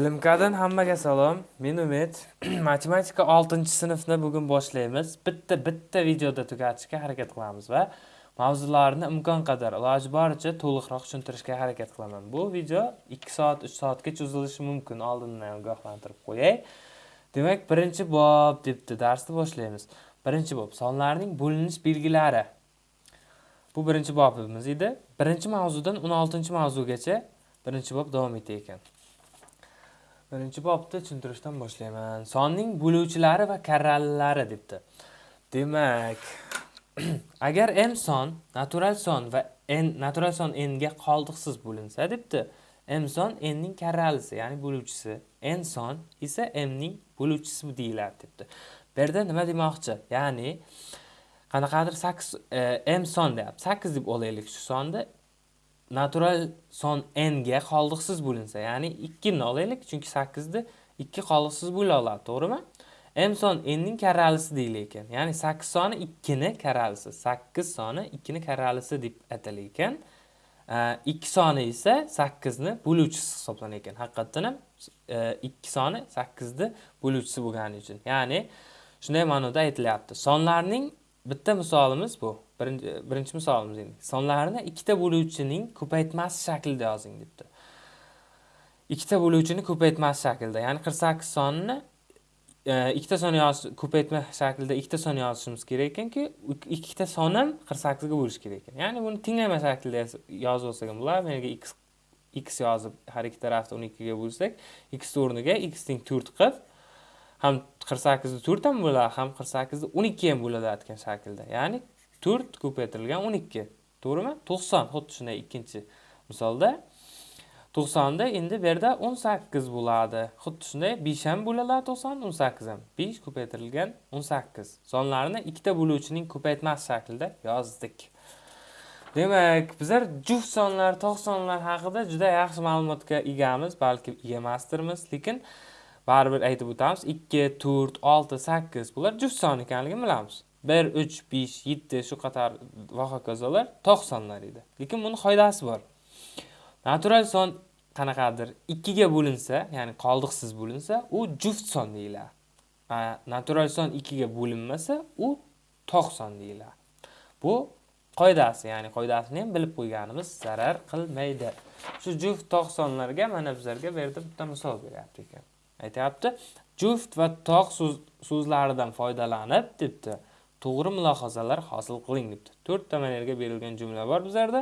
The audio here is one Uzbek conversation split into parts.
Bilimkadan hammaga salom. Men Umid. Matematika 6-sinfni bugun boshlaymiz. Bitta bitta videoda tugatishga harakat qilamiz va mavzularni imkon qadar iloji boricha to'liqroq tushuntirishga harakat qilaman. Bu video 2 soat, 3 soatga cho'zilishi mumkin. Oldindan ogohlantirib qo'yay. Demak, birinchi bob debdi darsni boshlaymiz. Birinchi bob sonlarning bo'linish belgilari. Bu birinchi bobimiz edi. Birinchi mavzudan 16-mavzugacha birinchi bob davom etar ekan. Birinchi bobni tushuntirishdan boshlayman. Sonning bo'luvchilari va karralilari debdi. Demak agar m son natural son va n natural son n ga qoldiqsiz bo'linsa debdi. M son n ning karralisi ya'ni bo'luvchisi. N son esa m ning bo'luvchisi deyiladi debdi. Bu yerda nima demoqchi? Ya'ni qanaqadir sakkiz e, m son deyapti. Sakkiz deb olaylik shu sonni natural son n ga qoldiqsiz bo'linsa ya'ni 2 ni olaylik chunki 8 ni 2 qoldiqsiz bo'la oladi to'g'rimi? m son n ning karralisi deyilar ekan ya'ni 8 soni 2 ni karralisi 8 soni 2 ni karralisi deb atalar ekan. 2 soni esa 8 ni bo'luvchisi hisoblanar ekan haqiqatdan ham e, 2 soni 8 ni bo'luvchisi bo'lgani uchun. Ya'ni shunday ma'noda aytilyapti. Sonlarning bitta misolimiz bu. Birinchi birinchi misolimiz endi. Sonlarni ikkita bo'luvchining ko'paytmasi shaklida yozing debdi. Ikkita bo'luvchini ko'paytmasi shaklida. Ya'ni qirq sakkiz sonni e, ikkita son yozish ko'paytma shaklida ikkita son yozishimiz kerak ekanki ikkita son ham qirq sakkizga bo'lishi kerak ekan. Ya'ni buni tenglama shaklida yozib olsak ham bo'ladi. Bu yerga x x yozib har ikki tarafni o'n ikkiga bo'lsak x o'rniga x teng to'rt qilib ham qirq sakkizni to'rt ham bo'ladi ham qirq sakkizni o'n ikki ham bo'ladigan shaklda. Ya'ni to'rt ko'paytirilgan o'n ikki. To'g'rimi? To'qson. Xuddi shunday ikkinchi misolda. To'qsonda endi bu yerda o'n sakkiz bo'ladi. Xuddi shunday besh ham bo'ladi to'qson o'n sakkiz ham besh ko'paytirilgan o'n sakkiz. Sonlarni ikkita bo'luvchining ko'paytmasi shaklida yozdik. Demak bizlar juft sonlar tog' sonlar haqida juda yaxshi ma'lumotga egamiz balki ega emasdirmiz. Lekin baribir aytib o'tamiz ikki to'rt olti sakkiz bular juft son ekanligini bilamiz. Bir uch besh yetti shu qator va hokazolar tog' sonlar edi. Lekin buni qoidasi bor. Natural son qanaqadir ikkiga bo'linsa ya'ni qoldiqsiz bo'linsa u juft son deyiladi. Natural son ikkiga bo'linmasa u tog' son deyiladi. Bu qoidasi ya'ni qoidasini ham bilib qo'yganimiz zarar qilmaydi. Shu juft tog' sonlarga mana bizlarga bu yerda bitta misol beryapti ekan. Aytyapti juft va tog' so'zlaridan foydalanib debdi. To'g'ri mulohazalar hosil qiling debdi. To'rtta mana berilgan jumla bor bizlarda.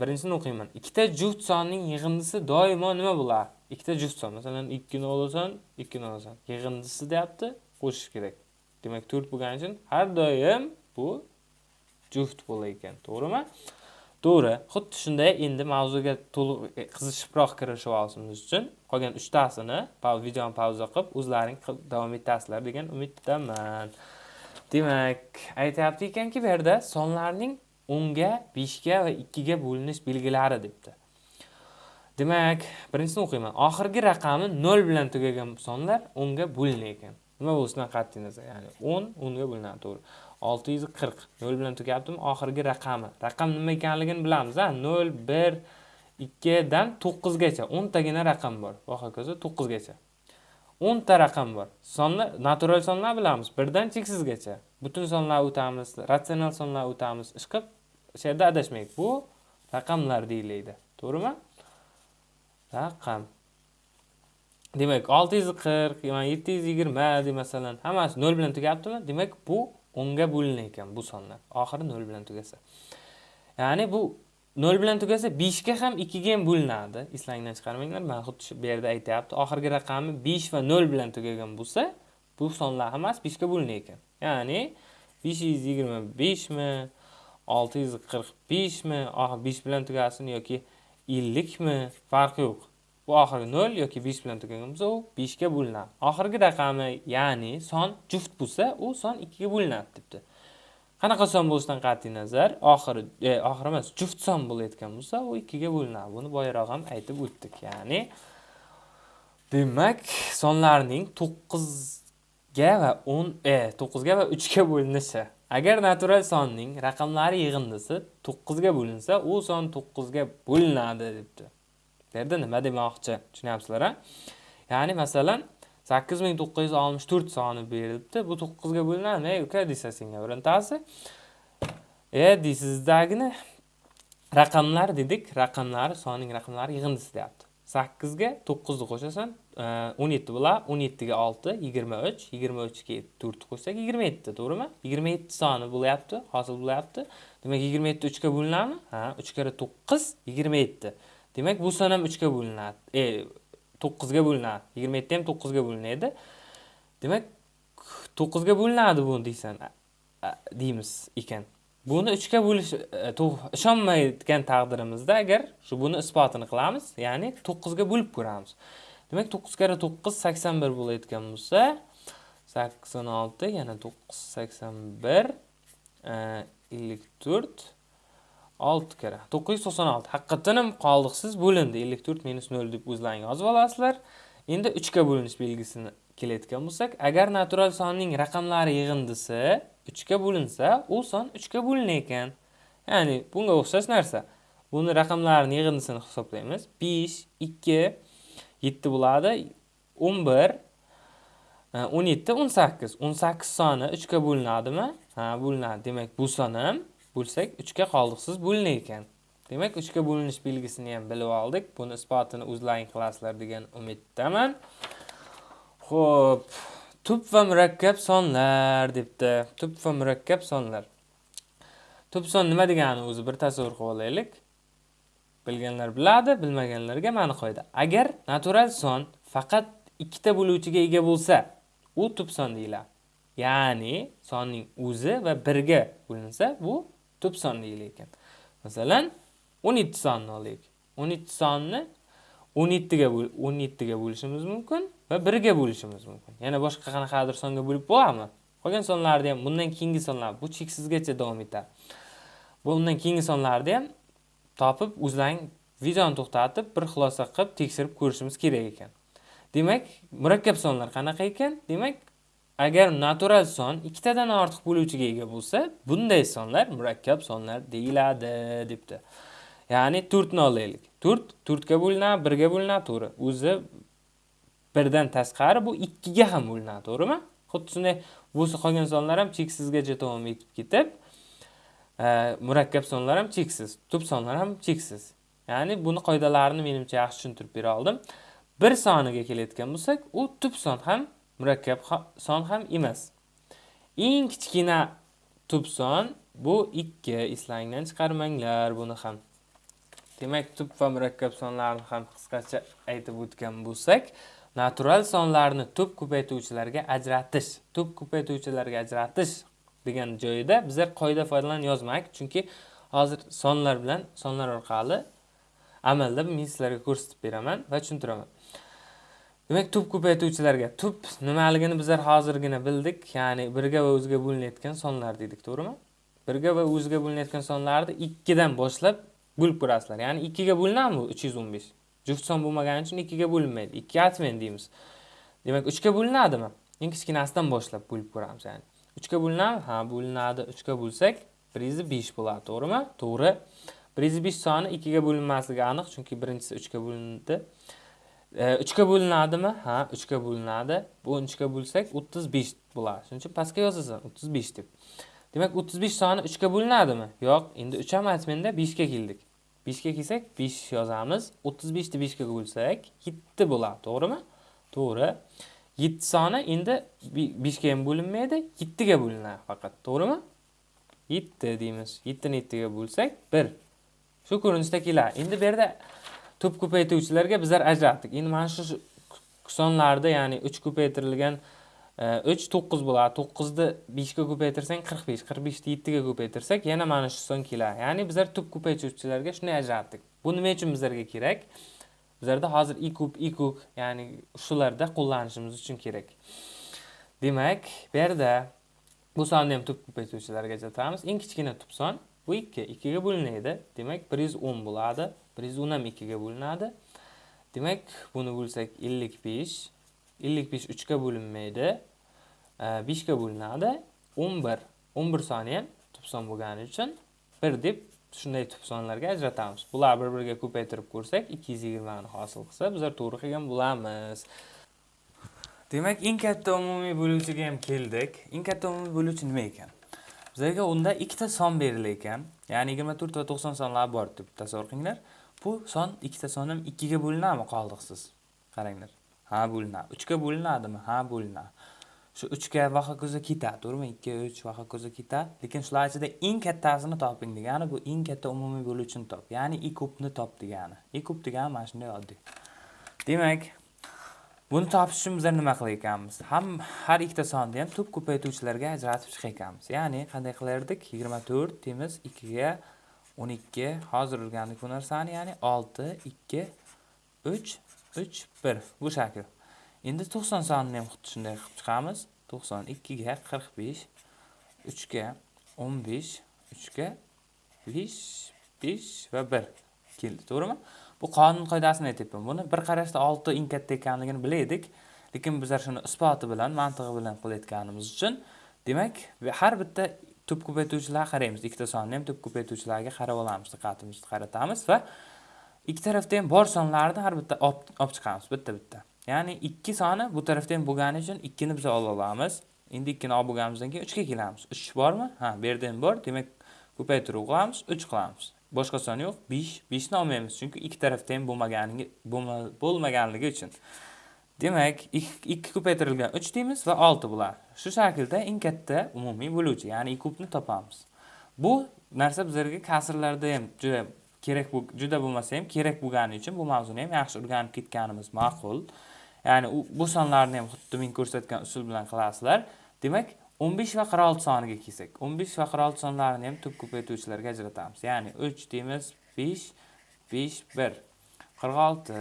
Birinchisini o'qiyman. Ikkita juft sonning yig'indisi doimo nima bo'ladi ikkita juft son. Masalan ikkini olasan ikkini olasan yig'indisi deyapti qo'shish kerak. Demak to'rt bo'lgani uchun har doim bu juft bo'lar ekan. To'g'rimi? To'g'ri. Xuddi shunday endi mavzuga to'liq e, qiziqishibroq kirishib olishimiz uchun qolgan uchtasini videoni pauza qilib o'zlaring davom etasizlar degan umiddaman. Demak aytyapti ekanki bu yerda sonlarning o'nga beshga va ikkiga bo'linish belgilari debdi. Demak birinchisini o'qiyman. Oxirgi raqami nol bilan tugagan sonlar o'nga bo'linar ekan. Nima bo'lishidan qat'iy nazar ya'ni o'n o'nga bo'linadi to'g'ri. Olti yuz qirq nol bilan tugayaptimi oxirgi raqami. Raqam nima ekanligini bilamiz a? Nol bir ikkidan to'qqizgacha. O'ntagina raqam bor. Va hokazo to'qqizgacha. O'nta raqam bor. Sonlar natural sonlar bilamiz birdan cheksizgacha. Butun sonlar o'tamiz ratsional sonlar o'tamiz. Ishqilib o'sha yerda adashmaylik. Bu raqamlar deyiladi. To'g'rimi? Raqam. Demak olti yuz qirq yetti yuz yigirma masalan hammasi nol bilan tugayaptimi demak bu o'nga bo'linar ekan bu sonlar. Oxiri nol bilan tugasa. Ya'ni bu nol bilan tugasa beshga ham ikkiga ham bo'linadi. Eslangdan chiqarmanglar mana xuddi shu bu yerda aytyapti. Oxirgi raqami besh va nol bilan tugagan bo'lsa bu sonlar hammasi beshga bo'linar ekan. Ya'ni besh yuz yigirma beshmi olti yuz qirq beshmi besh bilan tugasin yoki ellikmi farqi yo'q. Bu oxirgi nol yoki besh bilan tugagan bo'lsa u beshga bo'linadi. Oxirgi raqami ya'ni son juft bo'lsa u son ikkiga bo'linadi debdi. Qanaqa son bo'lishidan qat'iy nazar oxiri e, oxiri emas juft son bo'layotgan bo'lsa u ikkiga bo'linadi buni boyaroq ham aytib o'tdik ya'ni demak sonlarning to'qqizga va o'n e to'qqizga va uchga bo'linishi agar natural sonning raqamlari yig'indisi to'qqizga bo'linsa u son to'qqizga bo'linadi debdi Bu yerda nima demoqchi? Tushunyapsizlar, ha? Ya'ni masalan 8964 soni berilibdi. Bu 9 ga bo'linadimi? Ey uka desa senga birontasi. E deysizdagini raqamlar dedik. Raqamlar, soning raqamlari yig'indisi deyapti. 8 ga 9 ni qo'shasan, 17 bo'ladi. 17 ga 6, 23, 23 ga 4 qo'shsak 27, to'g'rimi? 27 soni bo'lyapti, hosil bo'lyapti. Demak 27 3 ga bo'linadimi? Ha, 3 kara 9 27. Demak bu son ham 3 ga bo'linadi. E 9 ga bo'linadi. 27 ham 9 ga bo'linadi. Demak 9 ga bo'linadi bu deysan deymiz ekan. Buni 3 ga bo'lish e, ishonmaydigan taqdirimizda agar shu buni isbotini qilamiz, ya'ni 9 ga bo'lib ko'ramiz. Demak 9 kara 9 81 bo'layotgan bo'lsa, 86 yana 9 81 54 6 kere 996. Haqiqatan ham qoldiqsiz bo'lindi. 54 minus 0 deb o'zlaring yozib olasizlar. Endi 3 ga bo'linish belgisini kelayotgan bo'lsak, agar natural sonning raqamlari yig'indisi 3 ga bo'linsa, u son 3 ga bo'linar ekan. Ya'ni bunga o'xshash narsa. Buni raqamlarning yig'indisini hisoblaymiz. 5, 2, 7 bo'ladi. 11, 17, 18. 18 soni 3 ga bo'linadimi? Ha, bo'linadi. Demak, bu son bo'lsak 3 ga qoldiqsiz bo'linar ekan. Demak, 3 ga bo'linish belgisini ham bilib oldik. Buni isbotini o'zlaring qilasizlar degan umiddaman. Xo'p, tub va murakkab sonlar debdi. Tub va murakkab sonlar. Tub son nima degani o'zi bir tasavvur qilib olaylik. Bilganlar biladi, bilmaganlarga ma'ni qo'ydi. Agar natural son faqat ikkita bo'luvchiga ega bo'lsa, u tub son deyiladi. Ya'ni sonning o'zi va 1 ga bo'linsa, bu tub son deyilar ekan. Masalan, 17 sonni olaylik. 17 sonni 17 ga 17 ga bo'lishimiz mumkin va 1 ga bo'lishimiz mumkin. Yana boshqa qanaqadir songa bo'lib bo'ladimi? Qolgan sonlarni ham bundan keyingi sonlar bu cheksizgacha davom etadi. Bundan keyingi sonlarni ham topib o'zlaring videoni to'xtatib bir xulosa qilib tekshirib ko'rishimiz kerak ekan. Demak, murakkab sonlar qanaqa ekan? Demak, agar natural son ikkitadan ortiq bo'luvchiga ega bo'lsa, bunday sonlar murakkab sonlar deyiladi debdi. Ya'ni 4 ni olaylik. 4 4 ga bo'linadi, 1 ga bo'linadi, to'g'ri. O'zi 1 dan tashqari bu 2 ga ham bo'linadi, to'g'rimi? Xuddi shunday bo'lsa qolgan sonlar ham cheksizgacha davom etib ketib, e, murakkab sonlar ham cheksiz, tub sonlar ham cheksiz. Ya'ni buni qoidalarini menimcha yaxshi tushuntirib bera oldim. Bir soniga kelayotgan bo'lsak, u tub son ham murakkab son ham emas. Eng kichkina tub son bu 2. eslangdan chiqarmanglar buni ham. Demak, tub va murakkab sonlarni ham qisqacha aytib o'tgan bo'lsak, natural sonlarni tub ko'paytuvchilarga ajratish, tub ko'paytuvchilarga ajratish degan joyida bizlar qoida foydalan yozmak, chunki hozir sonlar bilan sonlar orqali amalda men sizlarga ko'rsatib beraman va tushuntiraman. Demak, tub ko'paytuvchilarga tub nimaligini bizlar hozirgina bildik, ya'ni birga va o'ziga bo'linayotgan sonlar dedik, to'g'rimi? Birga va o'ziga bo'linayotgan sonlarni 2 dan boshlab bo'lib ko'rasizlar. Ya'ni 2 ga o'n 315? Juft son bo'lmagani uchun 2 ga bo'linmaydi. ikki atmen deymiz. Demak, 3 ga bo'linadimi? Eng kichkinasidan boshlab bo'lib ko'ramiz, ya'ni. 3 ga bo'linadimi? Ha, bo'linadi. 3 ga bo'lsak 105 bo'ladi, to'g'rimi? To'g'ri. 105 soni 2 ga bo'linmasligi aniq, chunki birinchisi 3 ga bo'lindi. 3 ga bo'linadimi? Ha, 3 ga bo'linadi. Bu 3 ga bo'lsak 35 bo'ladi. Shuning uchun pastga yozasan 35 deb. Demak, 35 soni 3 ga bo'linadimi? Yo'q, endi 3 ham aytmanda 5 ga keldik. 5 ga kelsak 5 yozamiz. 35 ni 5 ga bo'lsak 7 bo'ladi, to'g'rimi? To'g'ri. 7 soni endi 5 ga ham bo'linmaydi, 7 ga bo'linadi faqat, to'g'rimi? 7 deymiz. 7 ni 7 ga bo'lsak 1. Shu ko'rinishda keladi. Endi bu yerda tub ko'paytuvchilarga bizlar ajratdik. Endi mana shu sonlarda, ya'ni 3 ko'paytirilgan 3 e, 9 bo'ladi. 9 ni 5 ga ko'paytirsang 45, 45 ni 7 ga ko'paytirsak yana mana shu son keladi. Ya'ni bizlar tub ko'paytuvchilarga shunday ajratdik. Bu nima uchun bizlarga kerak? Bizlarda hozir i kub, i kub, ya'ni shularda qo'llanishimiz uchun kerak. Demak, bu yerda bu sonni ham tub ko'paytuvchilarga ajratamiz. Eng kichkina tub son bu 2, 2 ga bo'linadi. Demak, 110 bo'ladi. 110 ham 2 ga bo'linadi. Demak, buni bo'lsak 55. 55 3 ga bo'linmaydi. E, 5 ga bo'linadi. 11. 11 soni ham tub son bo'lgani uchun 1 deb shunday tub sonlarga ajratamiz bular bir biriga ko'paytirib ko'rsak 220 ni hosil qilsa bizlar to'g'ri qilgan bo'lamiz demak eng katta umumiy bo'luvchiga ham keldik eng katta umumiy bo'luvchi nima ekan bizlarga unda ikkita son berilgan. Ekan ya'ni yigirma to'rt va to'qson sonlari bor deb tasavvur qilinglar bu son ikkita son ham ikkiga bo'linadimi? Qoldiqsiz qaranglar. Ha bo'linadi uchga bo'linadimi? Ha bo'linadi shu uchga va hokazo ketadi to'g'rimi? Ikki uch va hokazo ketadi lekin shular ichida eng kattasini toping degani bu eng katta umumiy bo'luvchini top. Ya'ni i kubni top degani. I kub degani mana shunday oddiy. Demak buni topish uchun bizlar nima qilar ekanmiz ham har ikkita sonni ham tub ko'paytuvchilarga ajratib chiqar ekanmiz ya'ni qanday qilardik? Yigirma to'rt deymiz ikkiga o'n ikki hozir o'rgandik bu narsani. Ya'ni olti ikki uch uch bir. Bu shakl. Endi to'qson sonini ham xuddi shunday qilib chiqamiz. To'qson ikkiga qirq besh uchga o'n besh uchga besh besh va bir. Keldi to'g'rimi? Bu qonun qoidasini aytyapman. Buni bir qarashda olti eng katta ekanligini bilaydik lekin bizlar shuni isboti bilan mantig'i bilan qilayotganimiz uchun. Demak har bitta tub ko'paytuvchilarga qaraymiz. Ikkita sonni ham tub ko'paytuvchilarga qarab olamiz diqqatimizni qaratamiz va ikki tarafda ham bor sonlarni har bitta olib chiqamiz bitta bitta. Ya'ni ikki soni bu tarafda ham bo'lgani uchun ikkini biz ola olamiz. Endi ikkini olib bo'lganimizdan keyin uchga kelamiz. Uch bormi? Ha bu yerda ham bor. Demak ko'paytiruv qilamiz uch qilamiz. Boshqa son yo'q. Besh beshni olmaymiz. Chunki ikki tarafda ham bo'lmaganligi bo'lmaganligi uchun. Demak ikki ko'paytirilgan uch deymiz va olti bo'ladi shu shaklda eng katta umumiy bo'luvchi ya'ni kubni topamiz. Bu narsa bizlarga kasrlarda ham juda kerak juda bo'lmasa ham kerak bo'lgani uchun bu mavzuni ham yaxshi o'rganib ketganimiz ma'qul. Ya'ni bu sonlarni ham xuddi men ko'rsatgan usul bilan qilasizlar. Demak 15 va 46 soniga kelsak 15 va 46 sonlarini ham tub ko'paytuvchilarga ajratamiz. Ya'ni 3 deymiz 5 5 1 46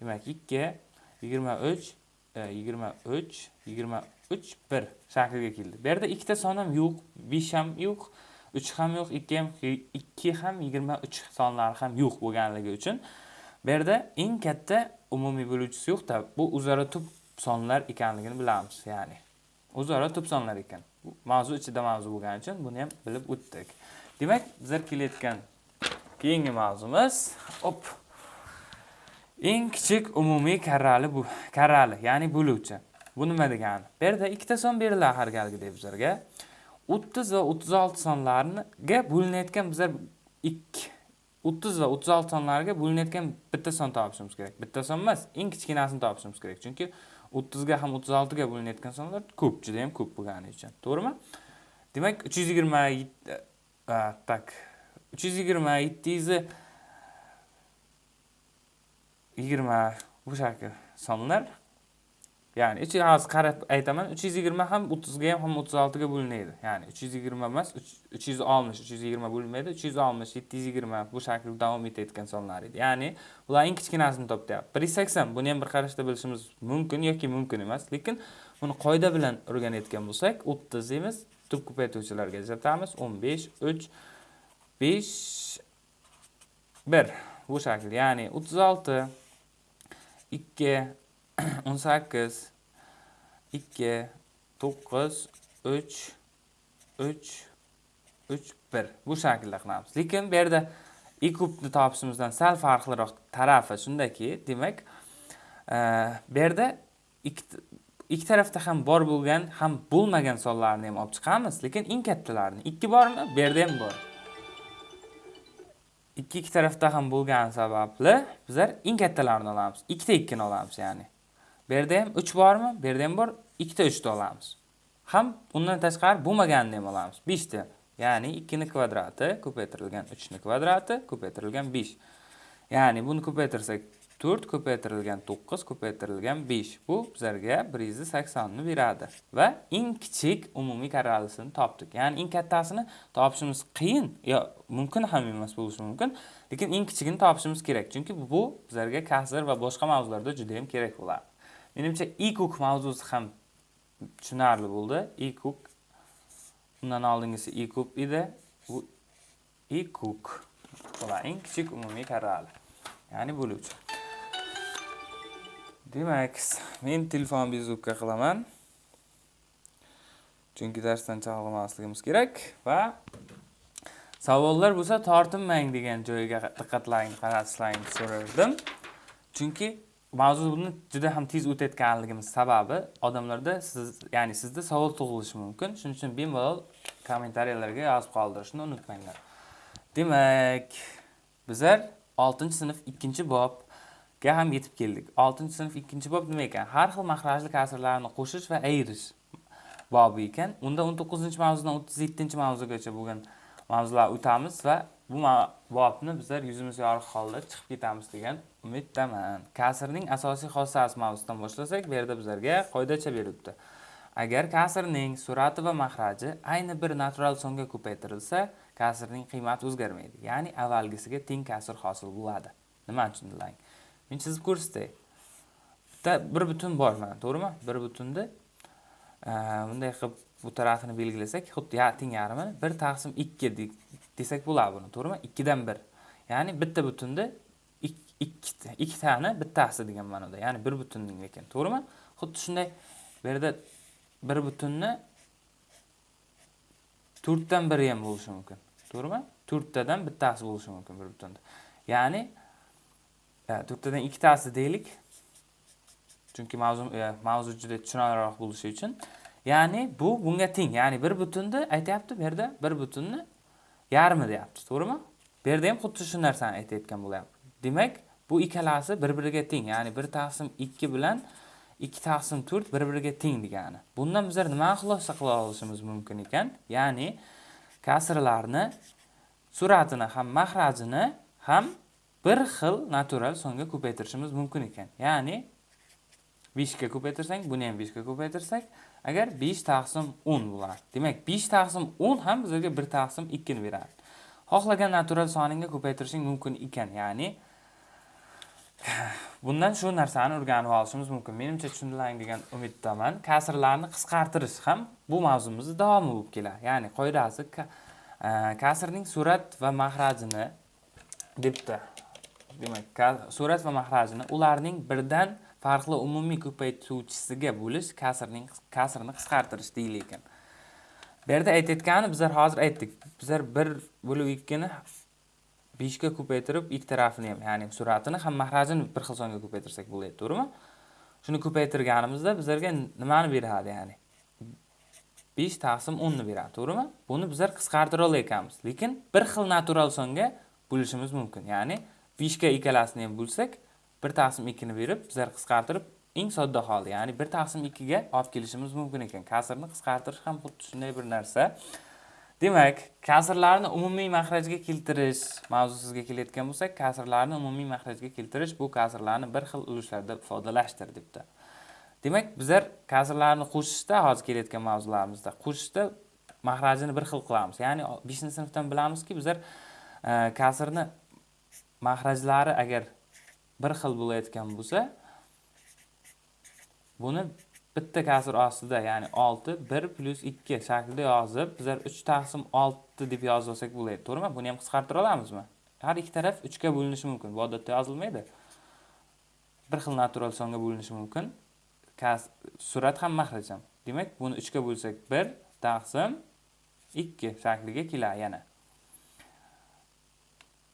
demak 2 23 23 23 1 shakliga keldi. Bu yerda ikkita son ham yo'q 5 ham yo'q 3 ham yo'q 2 ham 2 ham 23 sonlari ham yo'q bo'lganligi uchun bu yerda eng katta umumiy bo'luvchisi yo'qda bu o'zaro tub sonlar ekanligini bilamiz ya'ni. O'zaro tub sonlar ekan mavzu ichida mavzu bo'lgani uchun buni ham bilib o'tdik. Demak bizlar kelayotgan keyingi mavzumiz op eng kichik umumiy karrali bu karrali ya'ni bo'luvchi. Bu nima degani? Bu yerda ikkita son beriladi har galgidek bizlarga. O'ttiz va o'ttiz olti sonlariga bo'linayotgan bizlar ikki o'ttiz va o'ttiz olti sonlarga bo'linayotgan bitta son topishimiz kerak. Bitta son emas eng kichkinasini topishimiz kerak. Chunki o'ttizga ham o'ttiz oltiga bo'linayotgan sonlar ko'p juda yam ko'p bo'lgani uchun. To'g'rimi? Demak uch yuz yigirma tak. Uch yuz yigirma yetti yuz yigirma sonlar ya'ni uch hozir qarab aytaman uch yuz yigirma ham o'ttizga ham ham o'ttiz oltiga bo'linadi ya'ni uch yuz yigirma emas uch yuz oltmish uch yuz yigirma bo'linmaydi uch yuz oltmish yetti yuz yigirma bu shaklda davom etayotgan sonlar edi ya'ni ular eng kichkinasini topyapti bir yuz sakson buni ham bir qarashda bilishimiz mumkin yoki mumkin emas. Lekin buni qoida bilan o'rganayotgan bo'lsak o'ttiz deymiz tub ko'paytuvchilarga ajratamiz. o'n besh uch besh bir bu shakl ya'ni o'ttiz olti ikki o'n sakkiz ikki to'qqiz uch uch uch bir. Bu shaklda qilamiz. Lekin bu yerda i kubni topishimizdan sal farqliroq tarafi shundaki demak e, bu yerda ikki tarafda ham bor bo'lgan ham bo'lmagan sonlarni ham olib chiqamiz. Lekin eng kattalarini ikki bormi? Bu yerda ham bor. Ikki ikki tarafda ham bo'lgani sababli bizlar eng kattalarini olamiz. Ikkita ikkini olamiz ya'ni. Bu yerda ham 3 bormi? Bu yerda ham bor. Ikkita uchni olamiz. Ham undan tashqari bo'lmagan ham olamiz. 5 ta ya'ni 2 ning kvadrati ko'paytirilgan 3 ning kvadrati ko'paytirilgan 5 ya'ni buni ko'paytirsak 4 ko'paytirilgan 9 ko'paytirilgan 5 bu bizlarga 180 ni beradi. Va eng kichik umumiy karralisini topdik. Ya'ni eng kattasini topishimiz qiyin yo mumkin ham emas bo'lishi mumkin. Lekin eng kichigini topishimiz kerak. Chunki bu bizlarga kasr va boshqa mavzularda juda ham kerak bo'ladi. Menimcha e-cook mavzusi ham tushunarli bo'ldi. E-cook undan oldingisi e-cook edi. Bu e-cook bular eng kichik umumiy karrali. Ya'ni bo'luvchi. Demak men telefon bezubka qilaman. Chunki darsdan chalg'imasligimiz kerak va savollar bo'lsa tortinmang degan joyiga diqqatlaringni qaratishlaringni so'rardim. Chunki mavzuni buni juda ham tez o'tayotganligimiz sababi odamlarda siz ya'ni sizda savol tug'ilishi mumkin. Shuning uchun bemalol kommentariyalarga yozib qoldirishni unutmanglar. Demak bizlar oltinchi sinf ikkinchi bobga ham yetib keldik. Oltinchi sinf ikkinchi bob nima ekan? Har xil mahrajli kasrlarni qo'shish va ayirish bobi ekan. Unda o'n to'qqizinchi mavzudan o'ttiz yettinchi mavzugacha bo'lgan mavzular o'tamiz va bu bobni bizlar yuzimiz yorug' holda chiqib ketamiz degan umiddaman. Kasrning asosiy xossasi mavzusidan boshlasak bu yerda bizlarga qoidacha beribdi agar kasrning surati va mahraji ayni bir natural songa ko'paytirilsa kasrning qiymati o'zgarmaydi ya'ni avvalgisiga teng kasr hosil bo'ladi. Nimani tushundilaring men chizib ko'rsatay. Bitta bir butun bor mana to'g'rimi? Bir butunni e, bunday qilib bu tarafini belgilasak xuddi teng yarmini bir taqsim ikki desak bo'ladi buni to'g'rimi? Ikkidan bir. Ya'ni bitta butunni ikkita ikkitani bittasi degan ma'noda. Ya'ni bir butunning lekin to'g'rimi? Xuddi shunday bu yerda bir butunni to'rtdan biri ham bo'lishi mumkin. To'g'rimi? To'rttadan bittasi bo'lishi mumkin bir butunda ya'ni e, to'rttadan ikkitasi deylik. Chunki mavzu e, mavzu juda tushunarliroq bo'lishi uchun. Ya'ni bu bunga teng. Ya'ni bir butunni aytyapti bu yerda bir butunni yarmi deyapti. To'g'rimi? Bu yerda ham xuddi shu narsani aytayotgan bo'lyapti. Demak bu ikkalasi bir biriga teng ya'ni bir taqsim ikki bilan ikki taqsim to'rt bir biriga teng degani. Bundan bizlar nima xulosa qila olishimiz mumkin ekan? Ya'ni kasrlarni suratini ham mahrajini ham bir xil natural songa ko'paytirishimiz mumkin ekan. Ya'ni beshga ko'paytirsak buni ham beshga ko'paytirsak agar besh taqsim o'n bo'ladi demak besh taqsim o'n ham bizlarga bir taqsim ikkini beradi. Xohlagan natural soningga ko'paytirishing mumkin ekan ya'ni bundan shu narsani o'rganib olishimiz mumkin. Menimcha tushundilaring degan umiddaman. Kasrlarni qisqartirish ham bu mavzumizni davomi bo'lib keladi. Ya'ni qoidasi e, kasrning surat va mahrajini debdi. Demak surat va mahrajini ularning birdan farqli umumiy ko'paytuvchisiga bo'lish kasrning kasrni qisqartirish ekan. Bu yerda aytayotgani bizlar hozir aytdik. Bizlar bir bo'lib ikkini beshga ko'paytirib ikki tarafini ham ya'ni suratini ham mahrajini bir xil songa ko'paytirsak bo'ladi to'g'rimi? Shuni ko'paytirganimizda bizlarga nimani beradi ya'ni? Besh taqsim o'nni beradi to'g'rimi? Buni bizlar qisqartira ekanmiz, lekin bir xil natural songa bo'lishimiz mumkin ya'ni beshga ikkalasini ham bo'lsak bir taqsim ikkini berib bizlar qisqartirib eng sodda holi ya'ni bir taqsim ikkiga olib kelishimiz mumkin ekan. Kasrni qisqartirish ham xuddi shunday bir narsa. Demak kasrlarni umumiy mahrajga keltirish mavzusiga kelayotgan bo'lsak kasrlarni umumiy mahrajga keltirish bu kasrlarni bir xil ulushlarda ifodalashdir debdi. Demak bizlar kasrlarni qo'shishda hozir kelayotgan mavzularimizda qo'shishda mahrajini bir xil qilamiz. Ya'ni beshinchi sinfdan bilamizki bizlar e, kasrni mahrajlari agar bir xil bo'layotgan bo'lsa buni bitta kasr ostida ya'ni olti bir plyus ikki shaklida yozib bizlar uch taqsim olti deb yozib olsak bo'ladi to'g'rimi? Buni ham qisqartira olamizmi? Har ikki taraf uchga bo'linishi mumkin. Bu odatda yozilmaydi. Bir xil natural songa bo'linishi mumkin. Surat ham mahraj ham demak buni uchga bo'lsak bir taqsim ikki shakliga keladi yana.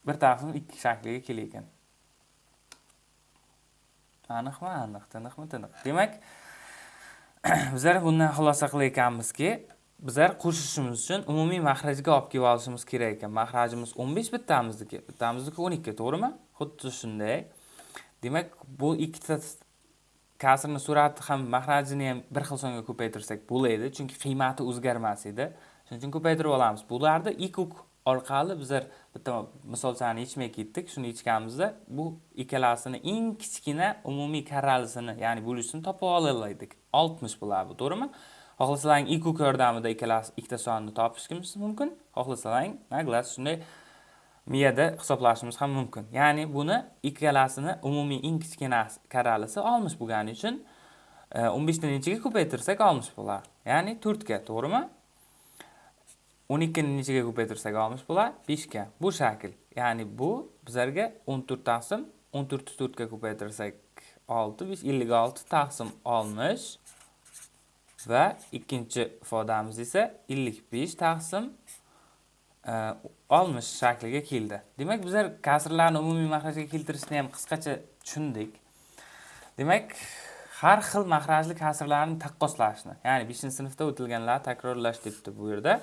Bir taqsim ikki shakliga kelar ekan aniqmi aniq tiniqmi tiniq. Demak bizlar bundan xulosa qilayotganmizki bizlar qo'shishimiz uchun umumiy mahrajga olib kelib olishimiz kerak ekan. Mahrajimiz o'n besh bittamizniki. Bittamizniki o'n ikki to'g'rimi? Xuddi shunday. Demak bu ikkita kasrni surati ham mahrajini ham bir xil songa ko'paytirsak bo'ladi chunki qiymati o'zgarmas edi. Shuning uchun ko'paytirib olamiz. Bularni ikuk orqali bizlar er, bitta misolchani ichmay ketdik shuni ichganimizda bu ikkalasini eng kichkina umumiy karralisini ya'ni bo'lishini topib oladik oltmish bo'ladi bu to'g'rimi xohlasalaring ikuk yordamida ikkalasi ikkita sonni topishimiz mumkin. Xohlasalaring naglas shunday miyada hisoblashimiz ham mumkin. Ya'ni buni ikkalasini umumiy eng kichkina karralisi oltmish bo'lgani uchun e, o'n beshni nechaga ko'paytirsak oltmish bo'ladi ya'ni to'rtga to'g'rimi? 12ni nechiga ko'paytirsak olamiz bo'lar 5 ga. Bu shakl. Ya'ni bu bizlarga 14 taqsim 14 4 ga ko'paytirsak 6 56 taqsim 60 va ikkinchi ifodamiz esa 55 taqsim e, 60 shakliga keldi. Demak, bizlar kasrlarni umumiy maxrajga keltirishni ham qisqacha tushundik. Demak, har xil maxrajli kasrlarni taqqoslashni, ya'ni 5-sinfda o'tilganlar takrorlash debdi bu yerda.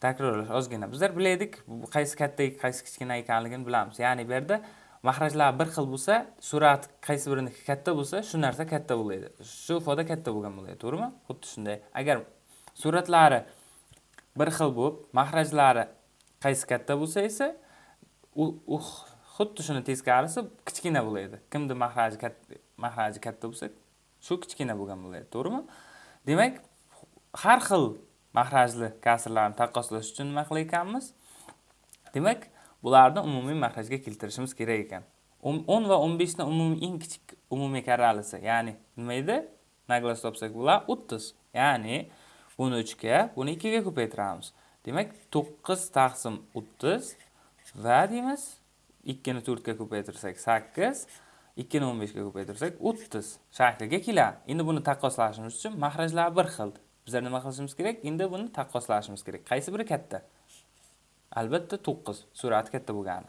Takrorlash ozgina. Bizlar bilaylik qaysi katta qaysi kichkina ekanligini bilamiz. Ya'ni bu yerda mahrajlar bir xil bo'lsa surat qaysi biriniki katta bo'lsa shu narsa katta bo'ladi shu foda katta bo'lgan bo'ladi to'g'rimi? Xuddi shunday. Agar suratlari bir xil bo'lib mahrajlari qaysi katta bo'lsa esa u xuddi shuni teskarisi kichkina bo'ladi kimni mahraji katta mahraji katta bo'lsa shu kichkina bo'lgan bo'ladi to'g'rimi? Demak har xil mahrajli kasrlarni taqqoslash uchun nima qilar ekanmiz. Demak bularni umumiy maxrajga keltirishimiz kerak ekan. Um, 10 va 15 ni umumiy eng kichik umumiy karralisi ya'ni nima edi? Naglas topsak bular 30 ya'ni buni 3 ga buni 2 ga ko'paytiramiz. Demak 9 taqsim 30 va deymiz 2 ni 4 ga ko'paytirsak 8 2 ni 15 ga ko'paytirsak 30 shakliga keladi. Endi buni taqqoslashimiz uchun mahrajlar bir xil. Bizlar nima qilishimiz kerak? Endi buni taqqoslashimiz kerak. Qaysi biri katta? Albatta to'qqiz. Surati katta bo'lgani.